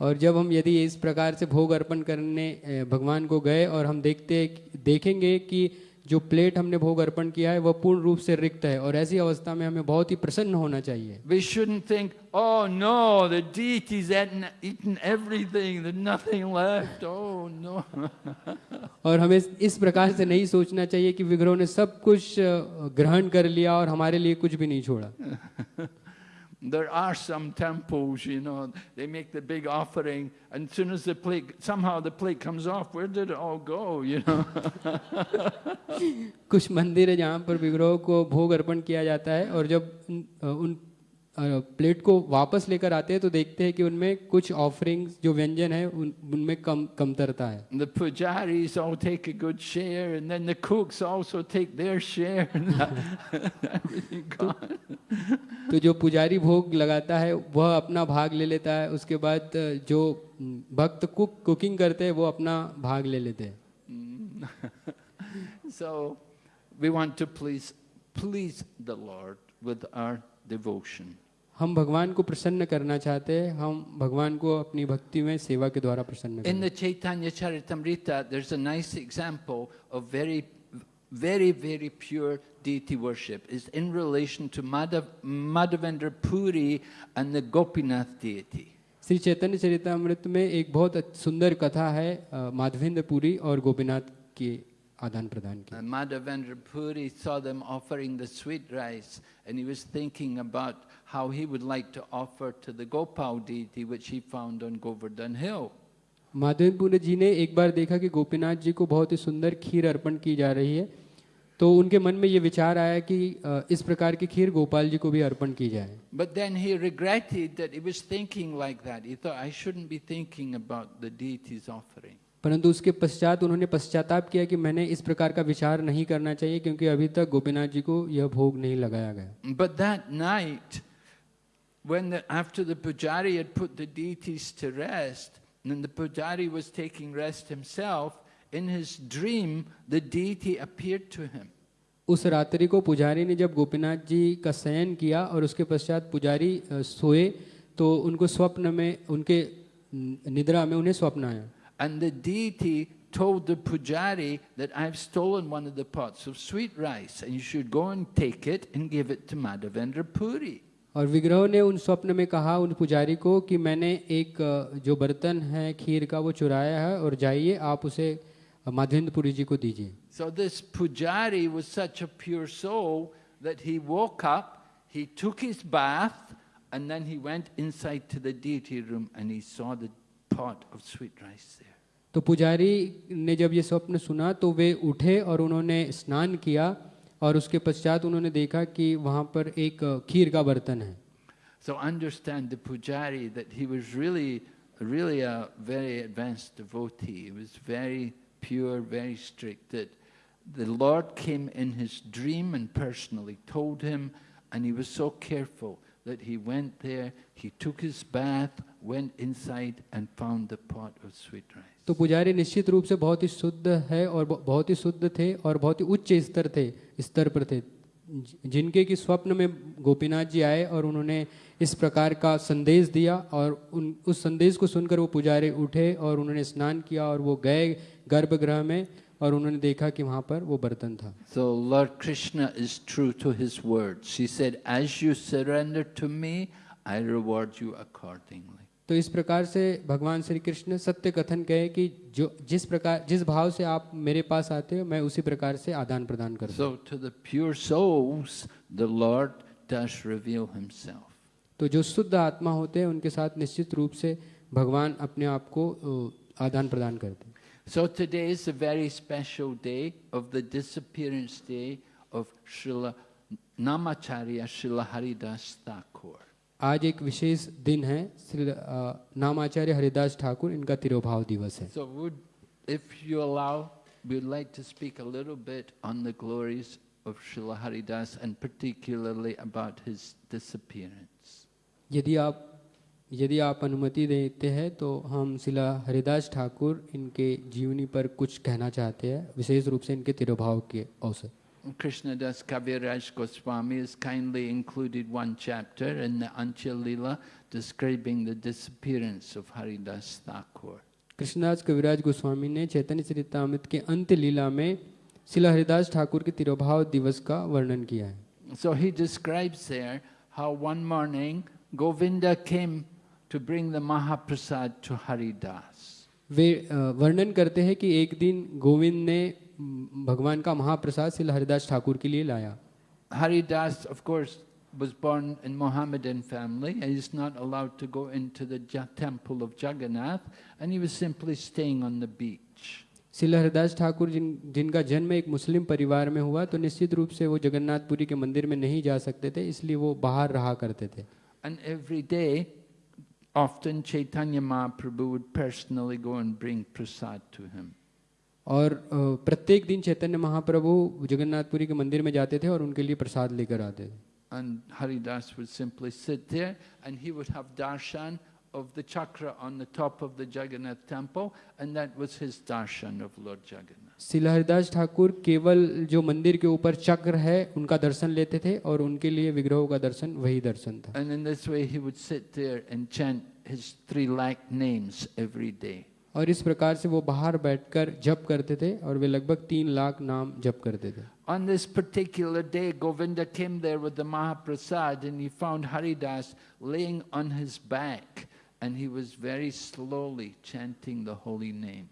और जब हम यदि इस प्रकार से भोग अर्पण करने भगवान को गए और हम देखते देखेंगे कि जो प्लेट हमने भोग अर्पण किया है वह पूर्ण रूप से रिक्त है और ऐसी अवस्था में हमें बहुत ही प्रसन्न होना चाहिए We shouldn't think, oh no, the deity's eaten, eaten everything, there's nothing left. Oh no. और हमें इस प्रकार से नहीं सोचना चाहिए कि विग्रहों ने सब कुछ ग्रहण कर लिया और हमारे लिए कुछ भी नहीं छोड़ा There are some temples, you know, they make the big offering, and as soon as the plate, somehow the plate comes off, where did it all go, you know? कुछ मंदिर है जहाँ पर विग्रहों को भोग अर्पण किया जाता है और जब उन, अ, उन अ, प्लेट को वापस लेकर आते हैं तो देखते हैं कि उनमें कुछ ऑफरिंग्स जो व्यंजन है उन, उनमें कम कमतरता है the pujaris all take a good share, and then the cooks also take their share, everything gone. तो जो पुजारी भोग लगाता है वह अपना भाग ले लेता है उसके बाद जो भक्त कुक कुकिंग करते हैं वो अपना भाग ले लेते हैं So we want to please, please the Lord with our devotion. हम भगवान को प्रसन्न करना चाहते हैं हम भगवान को अपनी भक्ति में सेवा के द्वारा प्रसन्न in the nice example very very very pure deity worship in relation to Madhava Madhavendra Puri and the Gopinath Shri Chaitanya Charitamrita में एक बहुत सुंदर कथा है माधवेंद्र पुरी और गोपीनाथ के आदान प्रदान की। Madhavendra Puri saw them offering the sweet rice and he was thinking about how he would like to offer to the Gopal deity, which he found on Govardhan Hill. Madhavendra ji ने एक बार देखा कि गोपीनाथ जी को बहुत ही सुंदर खीर अर्पण की जा रही है तो उनके मन में ये विचार आया कि अ, इस प्रकार की खीर गोपाल जी को भी अर्पण की जाए But then he regretted that he was thinking like that. He thought, I shouldn't be thinking about the deity's offering. परंतु उसके पश्चात उन्होंने पश्चाताप किया कि मैंने इस प्रकार का विचार नहीं करना चाहिए क्योंकि अभी तक गोपीनाथ जी को यह भोग नहीं लगाया गया But that night, when the, after the pujari had put the deities to rest, and the pujari was taking rest himself, in his dream, the deity appeared to him. उस रात्रि को पुजारी ने जब गोपीनाथ जी का शयन किया और उसके पश्चात पुजारी अ, सोए तो उनको स्वप्न में उनके न- निद्रा में उन्हें स्वप्न आया And the deity told the pujari that I've stolen one of the pots of sweet rice, and you should go and take it and give it to Madhavendra Puri. और विग्रह ने उन स्वप्न में कहा उन पुजारी को कि मैंने एक जो बर्तन है खीर का वो चुराया है और जाइए आप उसे माधेन्द्रपुरी जी को दीजिए। So this pujari was such a pure soul that he woke up he took his bath and then he went inside to the deity room and he saw the pot of sweet rice there तो पुजारी ने जब ये स्वप्न सुना तो वे उठे और उन्होंने स्नान किया और उसके पश्चात उन्होंने देखा कि वहाँ पर एक खीर का बर्तन है So understand the pujari that he was really, really a very advanced devotee. He was very pure, very strict. That the Lord came in his dream and personally told him, and he was so careful that he went there, he took his bath, went inside, and found the pot of sweet rice. तो पुजारी निश्चित रूप से बहुत ही शुद्ध है और बहुत ही शुद्ध थे और बहुत ही उच्च स्तर थे स्तर पर थे जिनके कि स्वप्न में गोपीनाथ जी आए और उन्होंने इस प्रकार का संदेश दिया और उन उस संदेश को सुनकर वो पुजारी उठे और उन्होंने स्नान किया और वो गए गर्भगृह में और उन्होंने देखा कि वहाँ पर वो बर्तन था So Lord Krishna is true to his words. He said, As you surrender to me, I reward you accordingly. तो इस प्रकार से भगवान श्री कृष्ण सत्य कथन कहे कि जो जिस प्रकार जिस भाव से आप मेरे पास आते हो मैं उसी प्रकार से आदान प्रदान करता so, तो जो शुद्ध आत्मा होते हैं उनके साथ निश्चित रूप से भगवान अपने आप को आदान प्रदान करते so today is a very special day of the disappearance day of Srila Namacharya Srila Haridas Thakur आज एक विशेष दिन है श्री नाम आचार्य हरिदास ठाकुर इनका तिरुभाव दिवस है। सो वुड इफ़ यू यदि आप यदि आप अनुमति देते हैं तो हम शिला हरिदास ठाकुर इनके जीवनी पर कुछ कहना चाहते हैं विशेष रूप से इनके तिरुभाव के अवसर। Krishnadas Kaviraj Goswami has kindly included one chapter in the Ancha Lila describing the disappearance of Haridas Thakur. Krishnadas कविराज गोस्वामी ने चैतन्य चरितामृत के अंत्य लीला में शिला हरिदास ठाकुर के तिरोभाव दिवस का वर्णन किया है So he describes there how one morning Govinda came to bring the Mahaprasad to Haridas. वे वर्णन करते हैं कि एक दिन गोविंद ने भगवान का महाप्रसाद शिला हरिदास ठाकुर के लिए लाया Haridas, of course, was born in Mohammedan family and he's not allowed to go into the temple of Jagannath and he was simply staying on the beach. शिला हरिदास ठाकुर जिन जिनका जन्म एक मुस्लिम परिवार में हुआ तो निश्चित रूप से वो जगन्नाथपुरी के मंदिर में नहीं जा सकते थे इसलिए वो बाहर रहा करते थे And every day, often Chaitanya Mahaprabhu would personally go and bring prasad to him. और प्रत्येक दिन चैतन्य महाप्रभु जगन्नाथपुरी के मंदिर में जाते थे और उनके लिए प्रसाद लेकर आते थे And Haridas would simply sit there and he would have darshan of the chakra on the top of the Jagannath temple, and that was his darshan of Lord Jagannath. शिला हरिदास ठाकुर केवल जो मंदिर के ऊपर चक्र है उनका दर्शन लेते थे और उनके लिए विग्रहों का दर्शन वही दर्शन था And in this way, he would sit there and chant his three lakh names every day. और इस प्रकार से वो बाहर बैठकर जप करते थे और वे लगभग तीन लाख नाम जप करते थे On this particular day, Govinda came there with the Mahaprasad and he found Haridas laying on his back and he was very slowly chanting the holy name.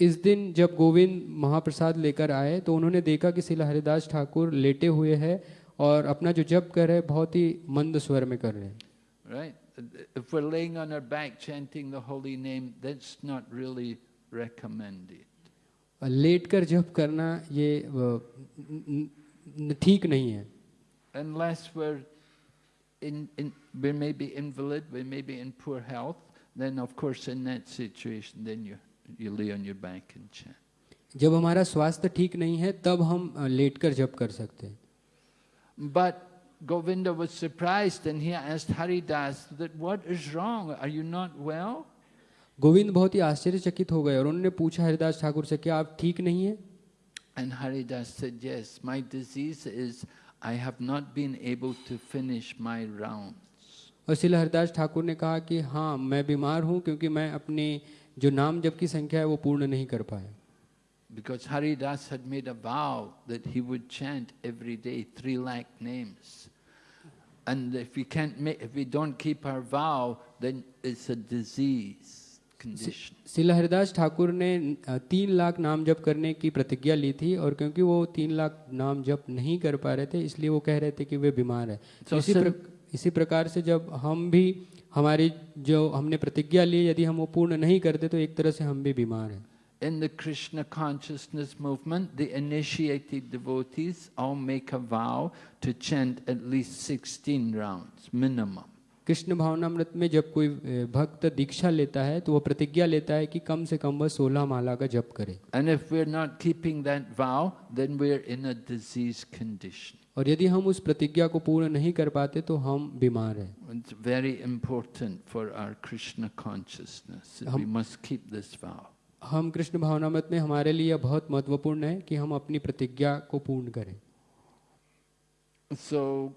इस दिन जब गोविंद महाप्रसाद लेकर आए तो उन्होंने देखा कि शिला हरिदास ठाकुर लेटे हुए हैं और अपना जो जप कर रहे हैं बहुत ही मंद स्वर में कर रहे हैं Right? If we're laying on our back chanting the holy name, that's not really recommended. Late कर जप करना ये अ, न- न- ठीक नहीं है Unless we're in, in we may be invalid, we may be in poor health, then of course in that situation, then you you lay on your back and chant. जब हमारा स्वास्थ्य ठीक नहीं है तब हम अ, लेटकर जप कर सकते हैं But Govinda was surprised and he asked Haridas that what is wrong? Are you not well? Govind बहुत ही आश्चर्यचकित हो गए और उन्होंने पूछा हरिदास ठाकुर से क्या आप ठीक नहीं हैं And Haridas said, Yes, my disease is I have not been able to finish my rounds. और शिल हरिदास ठाकुर ने कहा कि हाँ मैं बीमार हूँ क्योंकि मैं अपने जो नाम जप की संख्या है वो पूर्ण नहीं कर पाया Because Haridas had made a vow that he would chant every day three lakh names. And if we can't make, if we don't keep our vow, then it's a disease condition. शिल हरिदास ठाकुर ने तीन लाख नाम जप करने की प्रतिज्ञा ली थी और क्योंकि वो तीन लाख नाम जप नहीं कर पा रहे थे इसलिए वो कह रहे थे कि वे बीमार है So इसी प्र, इसी प्रकार से जब हम भी हमारी जो हमने प्रतिज्ञा ली यदि हम वो पूर्ण नहीं करते तो एक तरह से हम भी बीमार हैं In the Krishna consciousness movement, the initiated devotees all make a vow to chant at least 16 rounds, minimum. Krishna भावनामृत में जब कोई अ, भक्त दीक्षा लेता है तो वो प्रतिज्ञा लेता है कि कम से कम वह सोलह माला का जप करे And if we're not keeping that vow, then we're in a disease condition. और यदि हम उस प्रतिज्ञा को पूर्ण नहीं कर पाते तो हम बीमार हैं important for our Krishna consciousness. that We must keep this vow. हम कृष्ण भावनामृत में हमारे लिए बहुत महत्वपूर्ण है कि हम अपनी प्रतिज्ञा को पूर्ण करें So,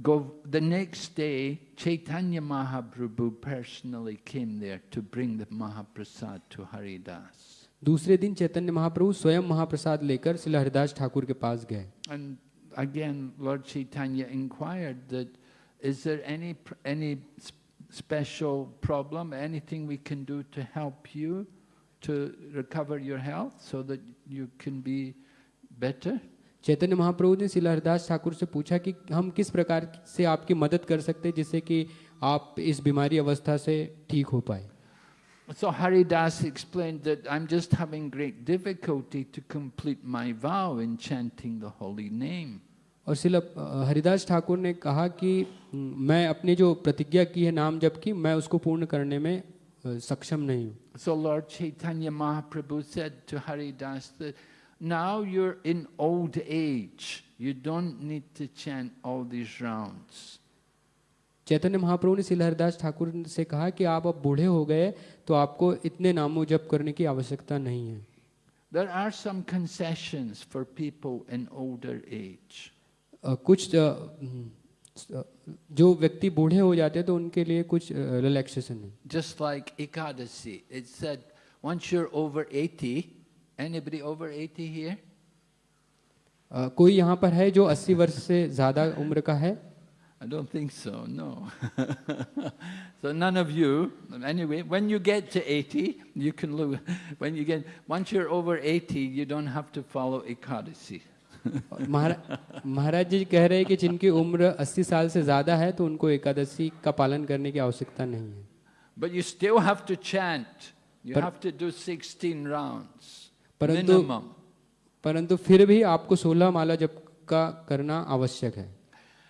go, the next day, Chaitanya Mahaprabhu personally came there to bring the Mahaprasad to Haridas. दूसरे दिन चैतन्य महाप्रभु स्वयं महाप्रसाद लेकर शिला हरिदास ठाकुर के पास गए And again, Lord Chaitanya inquired that, is there any, any special problem, anything we can do to help you to recover your health so that you can be better? चैतन्य महाप्रभु ने शिला हरिदास ठाकुर से पूछा कि हम किस प्रकार से आपकी मदद कर सकते हैं जिससे कि आप इस बीमारी अवस्था से ठीक हो पाए So Haridas explained that I'm just having great difficulty to complete my vow in chanting the holy name. और शिला हरिदास ठाकुर ने कहा कि "हम्म, मैं अपनी जो प्रतिज्ञा की है नाम जप की मैं उसको पूर्ण करने में सक्षम नहीं हूँ So Lord Chaitanya Mahaprabhu said to Haridas that now you're in old age. You don't need to chant all these rounds. चैतन्य महाप्रभु ने शिला हरिदास ठाकुर से कहा कि आप अब बूढ़े हो गए तो आपको इतने नामों जप करने की आवश्यकता नहीं है There are some concessions for people in older age. अ, कुछ अ, हम्म, अ, जो व्यक्ति बूढ़े हो जाते हैं तो उनके लिए कुछ रिलैक्सेशन है just like Ekadashi it's said once you are over 80 anybody over 80 here कोई यहाँ पर है जो 80 वर्ष से ज़्यादा उम्र का है? I don't think so no so none of you anyway when you get to 80 you can look when you get once you are over 80 you don't have to follow Ekadashi Maharaj ji कह रहे हैं कि जिनकी उम्र 80 साल से ज़्यादा है तो उनको एकादशी का पालन करने की आवश्यकता नहीं है। But you still have to chant you have to do 16 rounds परंतु परंतु फिर भी आपको 16 माला जप का करना आवश्यक है।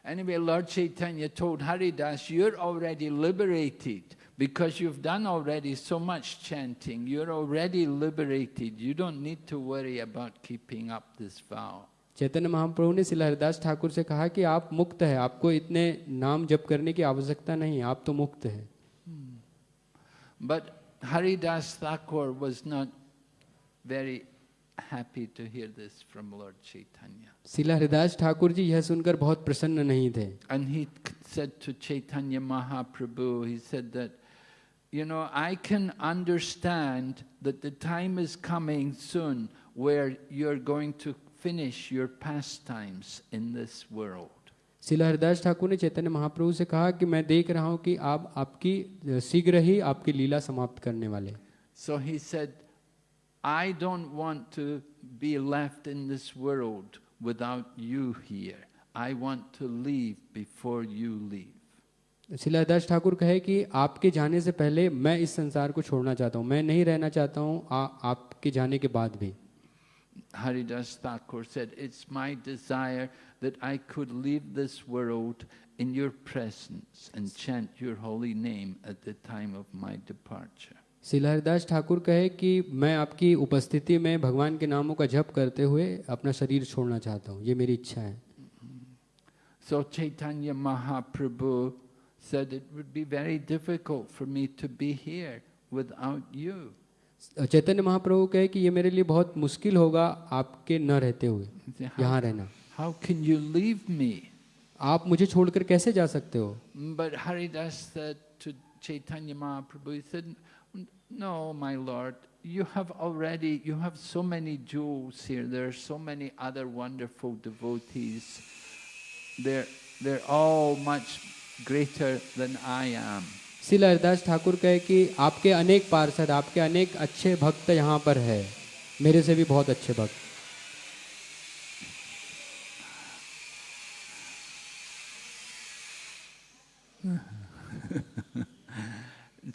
Anyway lord Chaitanya told Haridas you are already liberated because you've done already so much chanting. You're already liberated. You don't need to worry about keeping up this vow. Chaitanya Mahaprabhu ने शिला हरिदास ठाकुर से कहा कि आप मुक्त है आपको इतने नाम जप करने की आवश्यकता नहीं आप तो मुक्त है But Haridas Thakur was not very happy to hear this from Lord Chaitanya. शिला हरिदास ठाकुर जी यह सुनकर बहुत प्रसन्न नहीं थे And he said to Chaitanya Mahaprabhu, he said that, you know, I can understand that the time is coming soon where you're going to finish your pastimes in this world. शिला हरिदास ठाकुर ने चैतन्य महाप्रभु से कहा कि मैं देख रहा हूँ कि आप आपकी शीघ्र ही आपकी लीला समाप्त करने वाले So he said, I don't want to be left in this world without you here. I want to leave before you leave. शिला हरिदास ठाकुर कहे कि आपके जाने से पहले मैं इस संसार को छोड़ना चाहता हूँ मैं नहीं रहना चाहता हूँ आपके जाने के बाद भी Haridas Thakur said, It's my desire that I could leave this world in your presence and chant your holy name at the time of my departure. शिला हरिदास ठाकुर कहे कि मैं आपकी उपस्थिति में भगवान के नामों का जप करते हुए अपना शरीर छोड़ना चाहता हूँ ये मेरी इच्छा है So Chaitanya Mahaprabhu said it would be very difficult for me to be here without you. Chaitanya Mahaprabhu कहे कि ये मेरे लिए बहुत मुश्किल होगा आपके न रहते हुए यहाँ रहना। How can you leave me आप मुझे छोड़कर कैसे जा सकते हो? But Haridas Chaitanya Mahaprabhu no my lord you have already you have so many juice here there are so many other wonderful devotees there they're all much greater than I am Srila Haridas Thakur कहे कि आपके अनेक पार्षद आपके अनेक अच्छे भक्त यहाँ पर है मेरे से भी बहुत अच्छे भक्त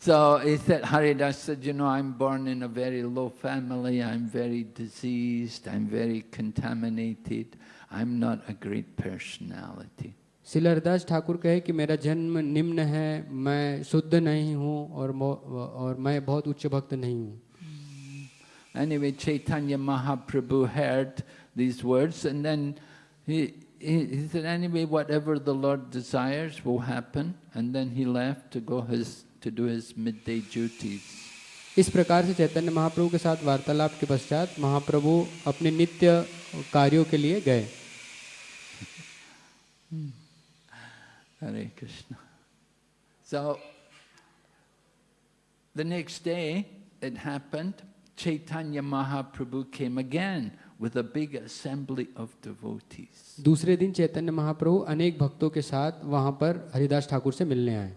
So he said, Haridas said, you know, I'm born in a very low family, I'm very diseased, I'm very contaminated, I'm not a great personality. शिला हरिदास ठाकुर कहे कि मेरा जन्म निम्न है मैं शुद्ध नहीं हूँ और और मैं बहुत उच्च भक्त नहीं हूँ Anyway, Chaitanya Mahaprabhu heard these words and then he, he, he said, anyway, whatever the Lord desires will happen. And then he left to go his, to do his midday duties. इस प्रकार से चैतन्य महाप्रभु के साथ वार्तालाप के पश्चात महाप्रभु अपने नित्य कार्यों के लिए गए Hare Krishna. So, the next day it happened, Chaitanya Mahaprabhu came again with a big assembly of devotees. दूसरे दिन चैतन्य महाप्रभु अनेक भक्तों के साथ वहाँ पर हरिदास ठाकुर से मिलने आए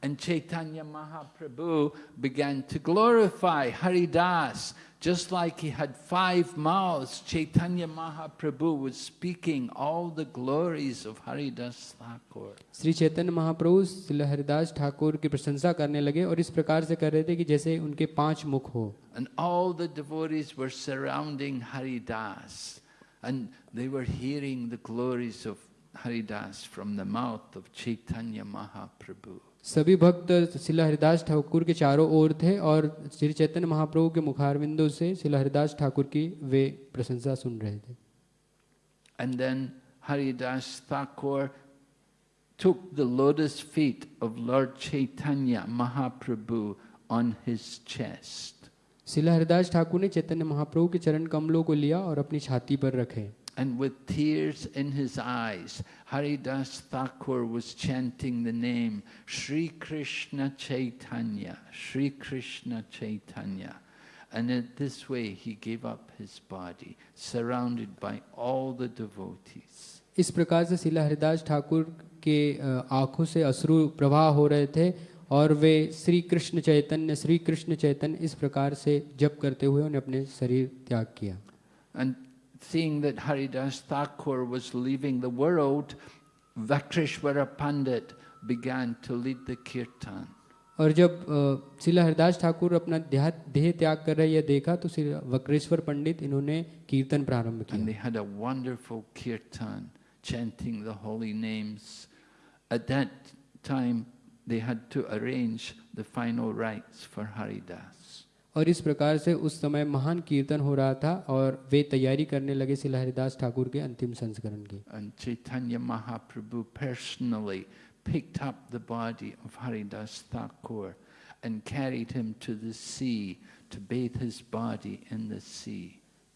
And Chaitanya Mahaprabhu began to glorify Haridas. Just like he had five mouths, Chaitanya Mahaprabhu was speaking all the glories of Haridas Thakur. Shri Chaitanya Mahaprabhu Shri Haridas Thakur की प्रशंसा करने लगे और इस प्रकार से कर रहे थे कि जैसे उनके पांच मुख हो And all the devotees were surrounding Haridas. And they were hearing the glories of Haridas from the mouth of Chaitanya Mahaprabhu. सभी भक्त शिला हरिदास ठाकुर के चारों ओर थे और श्री चैतन्य महाप्रभु के मुखारविंदों से शिला हरिदास ठाकुर की वे प्रशंसा सुन रहे थे And then Haridas Thakur took the lotus feet of Lord Chaitanya Mahaprabhu on his chest. शिला हरिदास ठाकुर ने चैतन्य महाप्रभु के चरण कमलों को लिया और अपनी छाती पर रखे And with tears in his eyes, Haridas Thakur was chanting the name Sri Krishna Chaitanya, Sri Krishna Chaitanya. And in this way he gave up his body, surrounded by all the devotees. इस प्रकार से शिला हरिदास ठाकुर के अ, आँखों से अश्रु प्रवाह हो रहे थे और वे श्री कृष्ण चैतन्य श्री कृष्ण चैतन्य इस प्रकार से जप करते हुए उन्हें अपने शरीर त्याग किया And seeing that Haridas Thakur was leaving the world, Vakrishvara Pandit began to lead the kirtan. और जब अ, शिला हरिदास ठाकुर अपना देह देह त्याग कर रहे यह देखा तो श्री वक्रेश्वर पंडित इन्होंने कीर्तन प्रारंभ And they किया had a wonderful kirtan, chanting the holy names. At that time, they had to arrange the final rites for Haridas. और इस प्रकार से उस समय महान कीर्तन हो रहा था और वे तैयारी करने लगे शिला हरिदास ठाकुर के अंतिम संस्करण की And Chaitanya Mahaprabhu personally picked up the body of Haridas Thakur and carried him to the sea to bathe his body in the sea.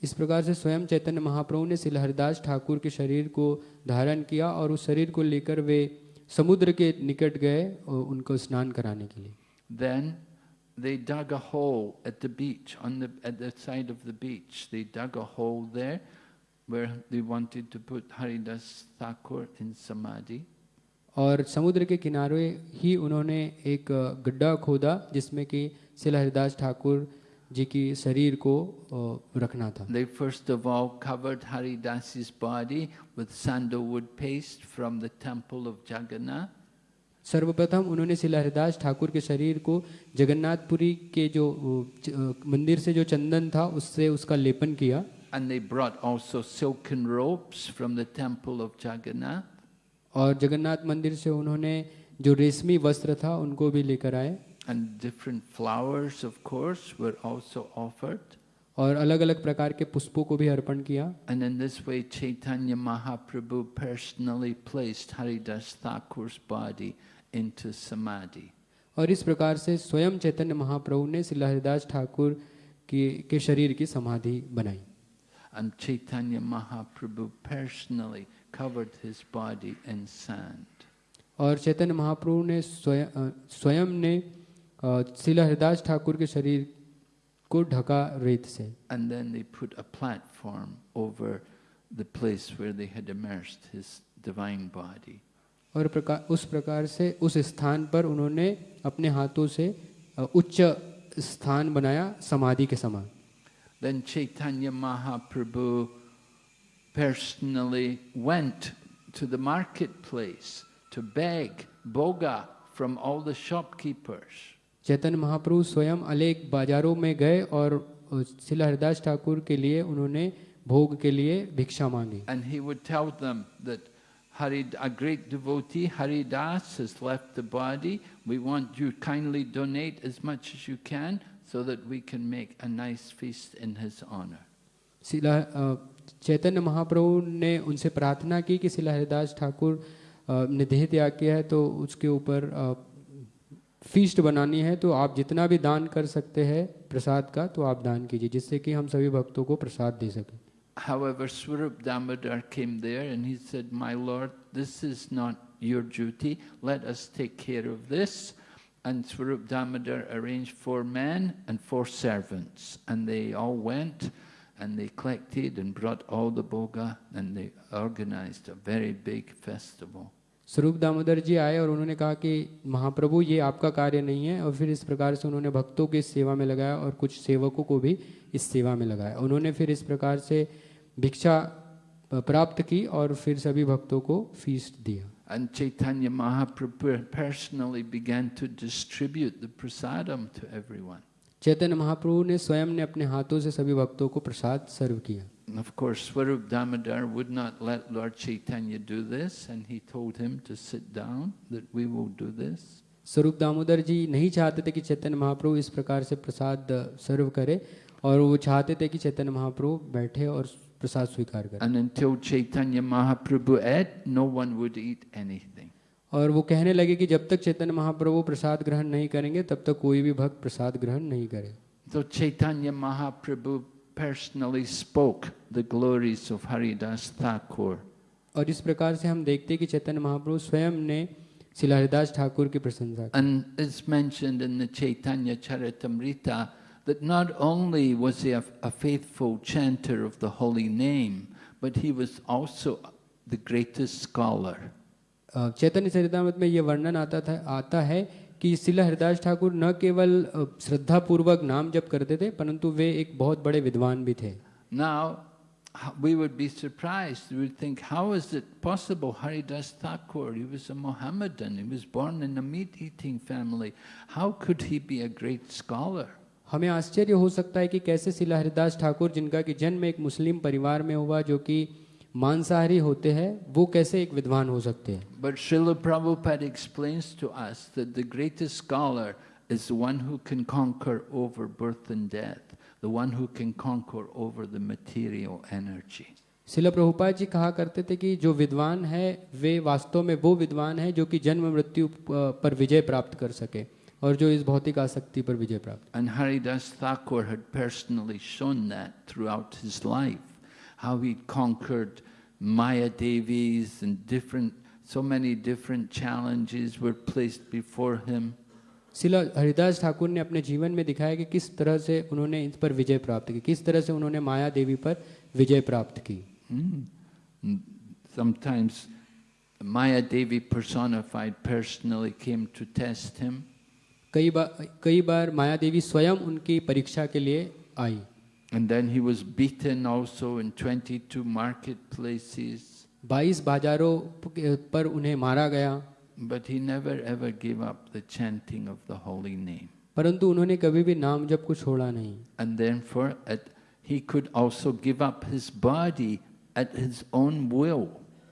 इस प्रकार से स्वयं चैतन्य महाप्रभु ने शिला हरिदास ठाकुर के शरीर को धारण किया और उस शरीर को लेकर वे समुद्र के निकट गए और उनको स्नान कराने के लिए Then they dug a hole at the beach, on the, at the side of the beach. They dug a hole there where they wanted to put Haridas Thakur in Samadhi. और समुद्र के किनारे ही उन्होंने एक गड्ढा खोदा जिसमें कि शिला हरिदास ठाकुर जी की शरीर को अ, रखना था They first of all covered Haridas's body with sandalwood paste from the temple of Jagannath. सर्वप्रथम उन्होंने शिला हरिदास ठाकुर के शरीर को जगन्नाथपुरी के जो अ, अ, मंदिर से जो चंदन था उससे उसका लेपन किया And they brought also silken ropes from the temple of Jagannath. और जगन्नाथ मंदिर से उन्होंने जो रेशमी वस्त्र था उनको भी लेकर आए And different flowers, of course, were also offered. और अलग अलग प्रकार के पुष्पों को भी अर्पण किया And in this way, Chaitanya Mahaprabhu personally placed Haridas Thakur's body into samadhi. और इस प्रकार से स्वयं चैतन्य महाप्रभु ने श्री हरिदास ठाकुर की के शरीर की समाधि बनाई And Chaitanya Mahaprabhu personally covered his body in sand. और चैतन्य महाप्रभु ने स्वयं स्वयं ने अ, श्री हरिदास ठाकुर के शरीर को ढका रेत से And then they put a platform over the place where they had immersed his divine body. और प्रकार उस प्रकार से उस स्थान पर उन्होंने अपने हाथों से उच्च स्थान बनाया समाधि के समान Then Chaitanya Mahaprabhu personally went to the marketplace to beg boga from all the shopkeepers. Chaitanya Mahaprabhu स्वयं अनेक बाजारों में गए और शिला हरिदास ठाकुर के लिए उन्होंने भोग के लिए भिक्षा मांगी And he would tell them that Harid, a great devotee, Haridas, has left the body. We want you kindly donate as much as you can so that we can make a nice feast in his honor. अ, चैतन्य महाप्रभु ने उनसे प्रार्थना की कि शिला हरिदास ठाकुर अ, ने देह त्याग किया है तो उसके ऊपर अ, फीस्ट बनानी है तो आप जितना भी दान कर सकते हैं प्रसाद का तो आप दान कीजिए जिससे कि हम सभी भक्तों को प्रसाद दे सकें However, Swarup Damodar came there and he said, My Lord, this is not your duty. Let us take care of this. And Swarup Damodar arranged four men and four servants. And they all went and they collected and brought all the boga and they organized a very big festival. स्वरूप दामोदर जी आए और उन्होंने कहा कि महाप्रभु ये आपका कार्य नहीं है। और फिर इस प्रकार से उन्होंने भक्तों की सेवा में लगाया और कुछ सेवकों को भी इस सेवा में लगाया। उन्होंने फिर इस प्रकार से भिक्षा प्राप्त की और फिर सभी भक्तों को फ़ीस दिया। And Chaitanya Mahaprabhu personally began to distribute the prasadam to everyone. चैतन्य महाप्रभु ने स्वयं ने अपने हाथों से सभी भक्तों को प्रसाद सर्व किया। And of course, Swarup Damodar would not let Lord Chaitanya do this, and he told him to sit down, that we will do this. स्वरूप दामोदर जी नहीं चाहते थे कि चैतन्य महाप्रभु इस प्रकार से प्रसाद सर्व करे और वो चाहते थे कि चैतन्य महाप्रभु बैठे और प्रसाद स्वीकार करें And until Chaitanya Mahaprabhu ate, no one would eat anything. और वो कहने लगे कि जब तक चैतन्य महाप्रभु प्रसाद ग्रहण नहीं करेंगे तब तक कोई भी भक्त प्रसाद ग्रहण नहीं करे So Chaitanya Mahaprabhu personally spoke the glories of Haridas Thakur. और इस प्रकार से हम देखते कि चैतन्य महाप्रभु स्वयं ने शिला हरिदास ठाकुर की प्रशंसा की And it's mentioned in the Chaitanya Charitamrita that not only was he a, a faithful chanter of the holy name, but he was also the greatest scholar. अ, चैतन्य चरितमृत में ये वर्णन आता था आता है कि शिला हरिदास ठाकुर न केवल श्रद्धा पूर्वक नाम जब करते थे परंतु वे एक बहुत बड़े विद्वान भी थे। Now we would be surprised we think how is it possible Haridas Thakur he was a Mohammedan he was born in a meat eating family how could he be a great scholar हमें आश्चर्य हो सकता है कि कैसे शिला हरिदास ठाकुर जिनका कि जन्म एक मुस्लिम परिवार में हुआ जो कि मांसाहारी होते हैं वो कैसे एक विद्वान हो सकते हैं? But Srila Prabhupada explains to us the greatest scholar is one who can conquer over birth and death the one who can conquer over the material energy Srila Prabhupada ji कहा करते थे कि जो विद्वान है वे वास्तव में वो विद्वान है जो कि जन्म मृत्यु पर विजय प्राप्त कर सके और जो इस भौतिक आसक्ति पर विजय प्राप्त and Haridas Thakur had personally shown that throughout his life how he conquered Maya Devis and different, so many different challenges were placed before him. शिला हरिदास ठाकुर ने अपने जीवन में दिखाया कि किस तरह से उन्होंने इस पर विजय प्राप्त की किस तरह से उन्होंने माया देवी पर विजय प्राप्त की Hmm. Mm. Sometimes Maya Devi personified personally came to test him. कई बार कई बार माया देवी स्वयं उनकी परीक्षा के लिए आई And then he was beaten also in 22 marketplaces. 22 बाजारों प- पर उन्हें मारा गया But he never ever gave up the chanting of the holy name. परंतु उन्होंने कभी भी नाम जप को छोड़ा नहीं And therefore, at, he could also give up his body at his own will.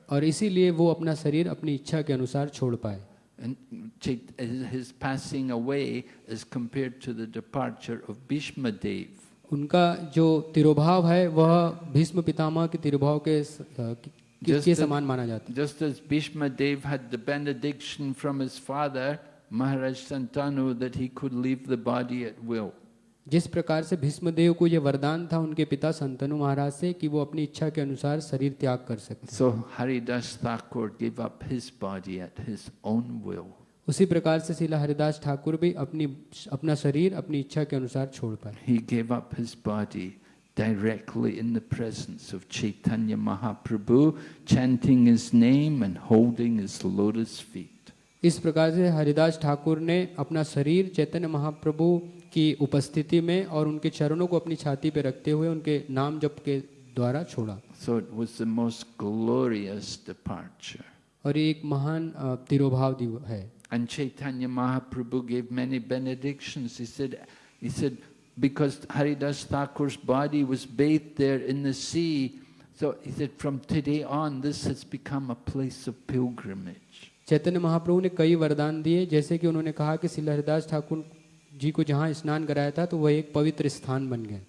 और इसीलिए वो अपना शरीर अपनी इच्छा के अनुसार छोड़ पाए And Chait- his passing away is compared to the departure of Bhishma Dev. उनका जो तिरुभाव है वह भीष्म पितामह के तिरुभाव के किसके समान माना जाता just as Bhishma Dev had the benediction from his father Maharaj Shantanu that he could leave the body at will जिस प्रकार से भीष्म देव को यह वरदान था उनके पिता संतनु महाराज से कि वो अपनी इच्छा के अनुसार शरीर त्याग कर सकते सो हरिदास उसी प्रकार से शिला हरिदास ठाकुर भी अपनी अपना शरीर अपनी इच्छा के अनुसार छोड़ पाए He gave up his body directly in the presence of Chaitanya Mahaprabhu, chanting his name and holding his lotus feet. इस प्रकार से हरिदास ठाकुर ने अपना शरीर चैतन्य महाप्रभु की उपस्थिति में और उनके चरणों को अपनी छाती पे रखते हुए उनके नाम जप के द्वारा छोड़ा So it was the most glorious departure. और ये एक महान तिरोभाव है And Chaitanya Mahaprabhu gave many benedictions. He said, he said, because Haridas Thakur's body was bathed there in the sea, so he said, from today on, this has become a place of pilgrimage. चैतन्य महाप्रभु ने कई वरदान दिए जैसे कि उन्होंने कहा कि शिला हरिदास ठाकुर जी को जहाँ स्नान कराया था तो वह एक पवित्र स्थान बन गए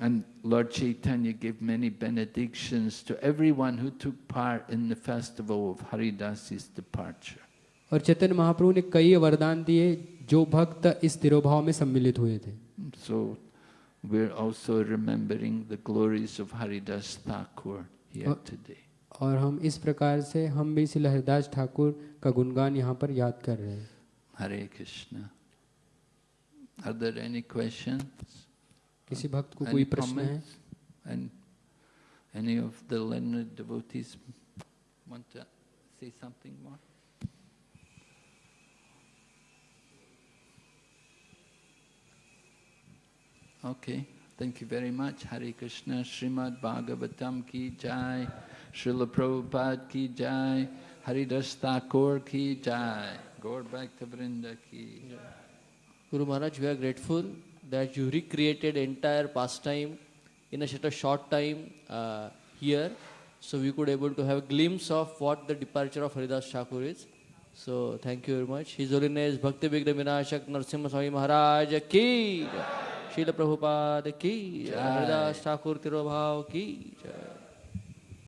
And Lord Chaitanya gave many benedictions to everyone who took part in the festival of Haridas's departure. और चेतन महाप्रभु ने कई वरदान दिए जो भक्त इस तिरुभाव में सम्मिलित हुए थे। So we are also remembering the glories of Haridas Thakur here today और हम इस प्रकार से हम भी श्री हरिदास ठाकुर का गुणगान यहाँ पर याद कर रहे हैं। Hare Krishna are there any question किसी भक्त को कोई प्रश्न है? And any of the learned devotees want to say something more Okay, thank you very much. Hare Krishna, Srimad Bhagavatam ki jai, Srila Prabhupada ki jai, Haridas Thakur ki jai, Gaur Bhakta Vrinda ki jai. Guru Maharaj, we are grateful that you recreated entire pastime in a such a short time uh, here, so we could able to have a glimpse of what the departure of Haridas Thakur is. So thank you very much. His Holiness Bhakti Vighna Vinashak Narsimha Swami Maharaj ki, शील प्रभुपाद की हरिदास ठाकुर तिरुभाव की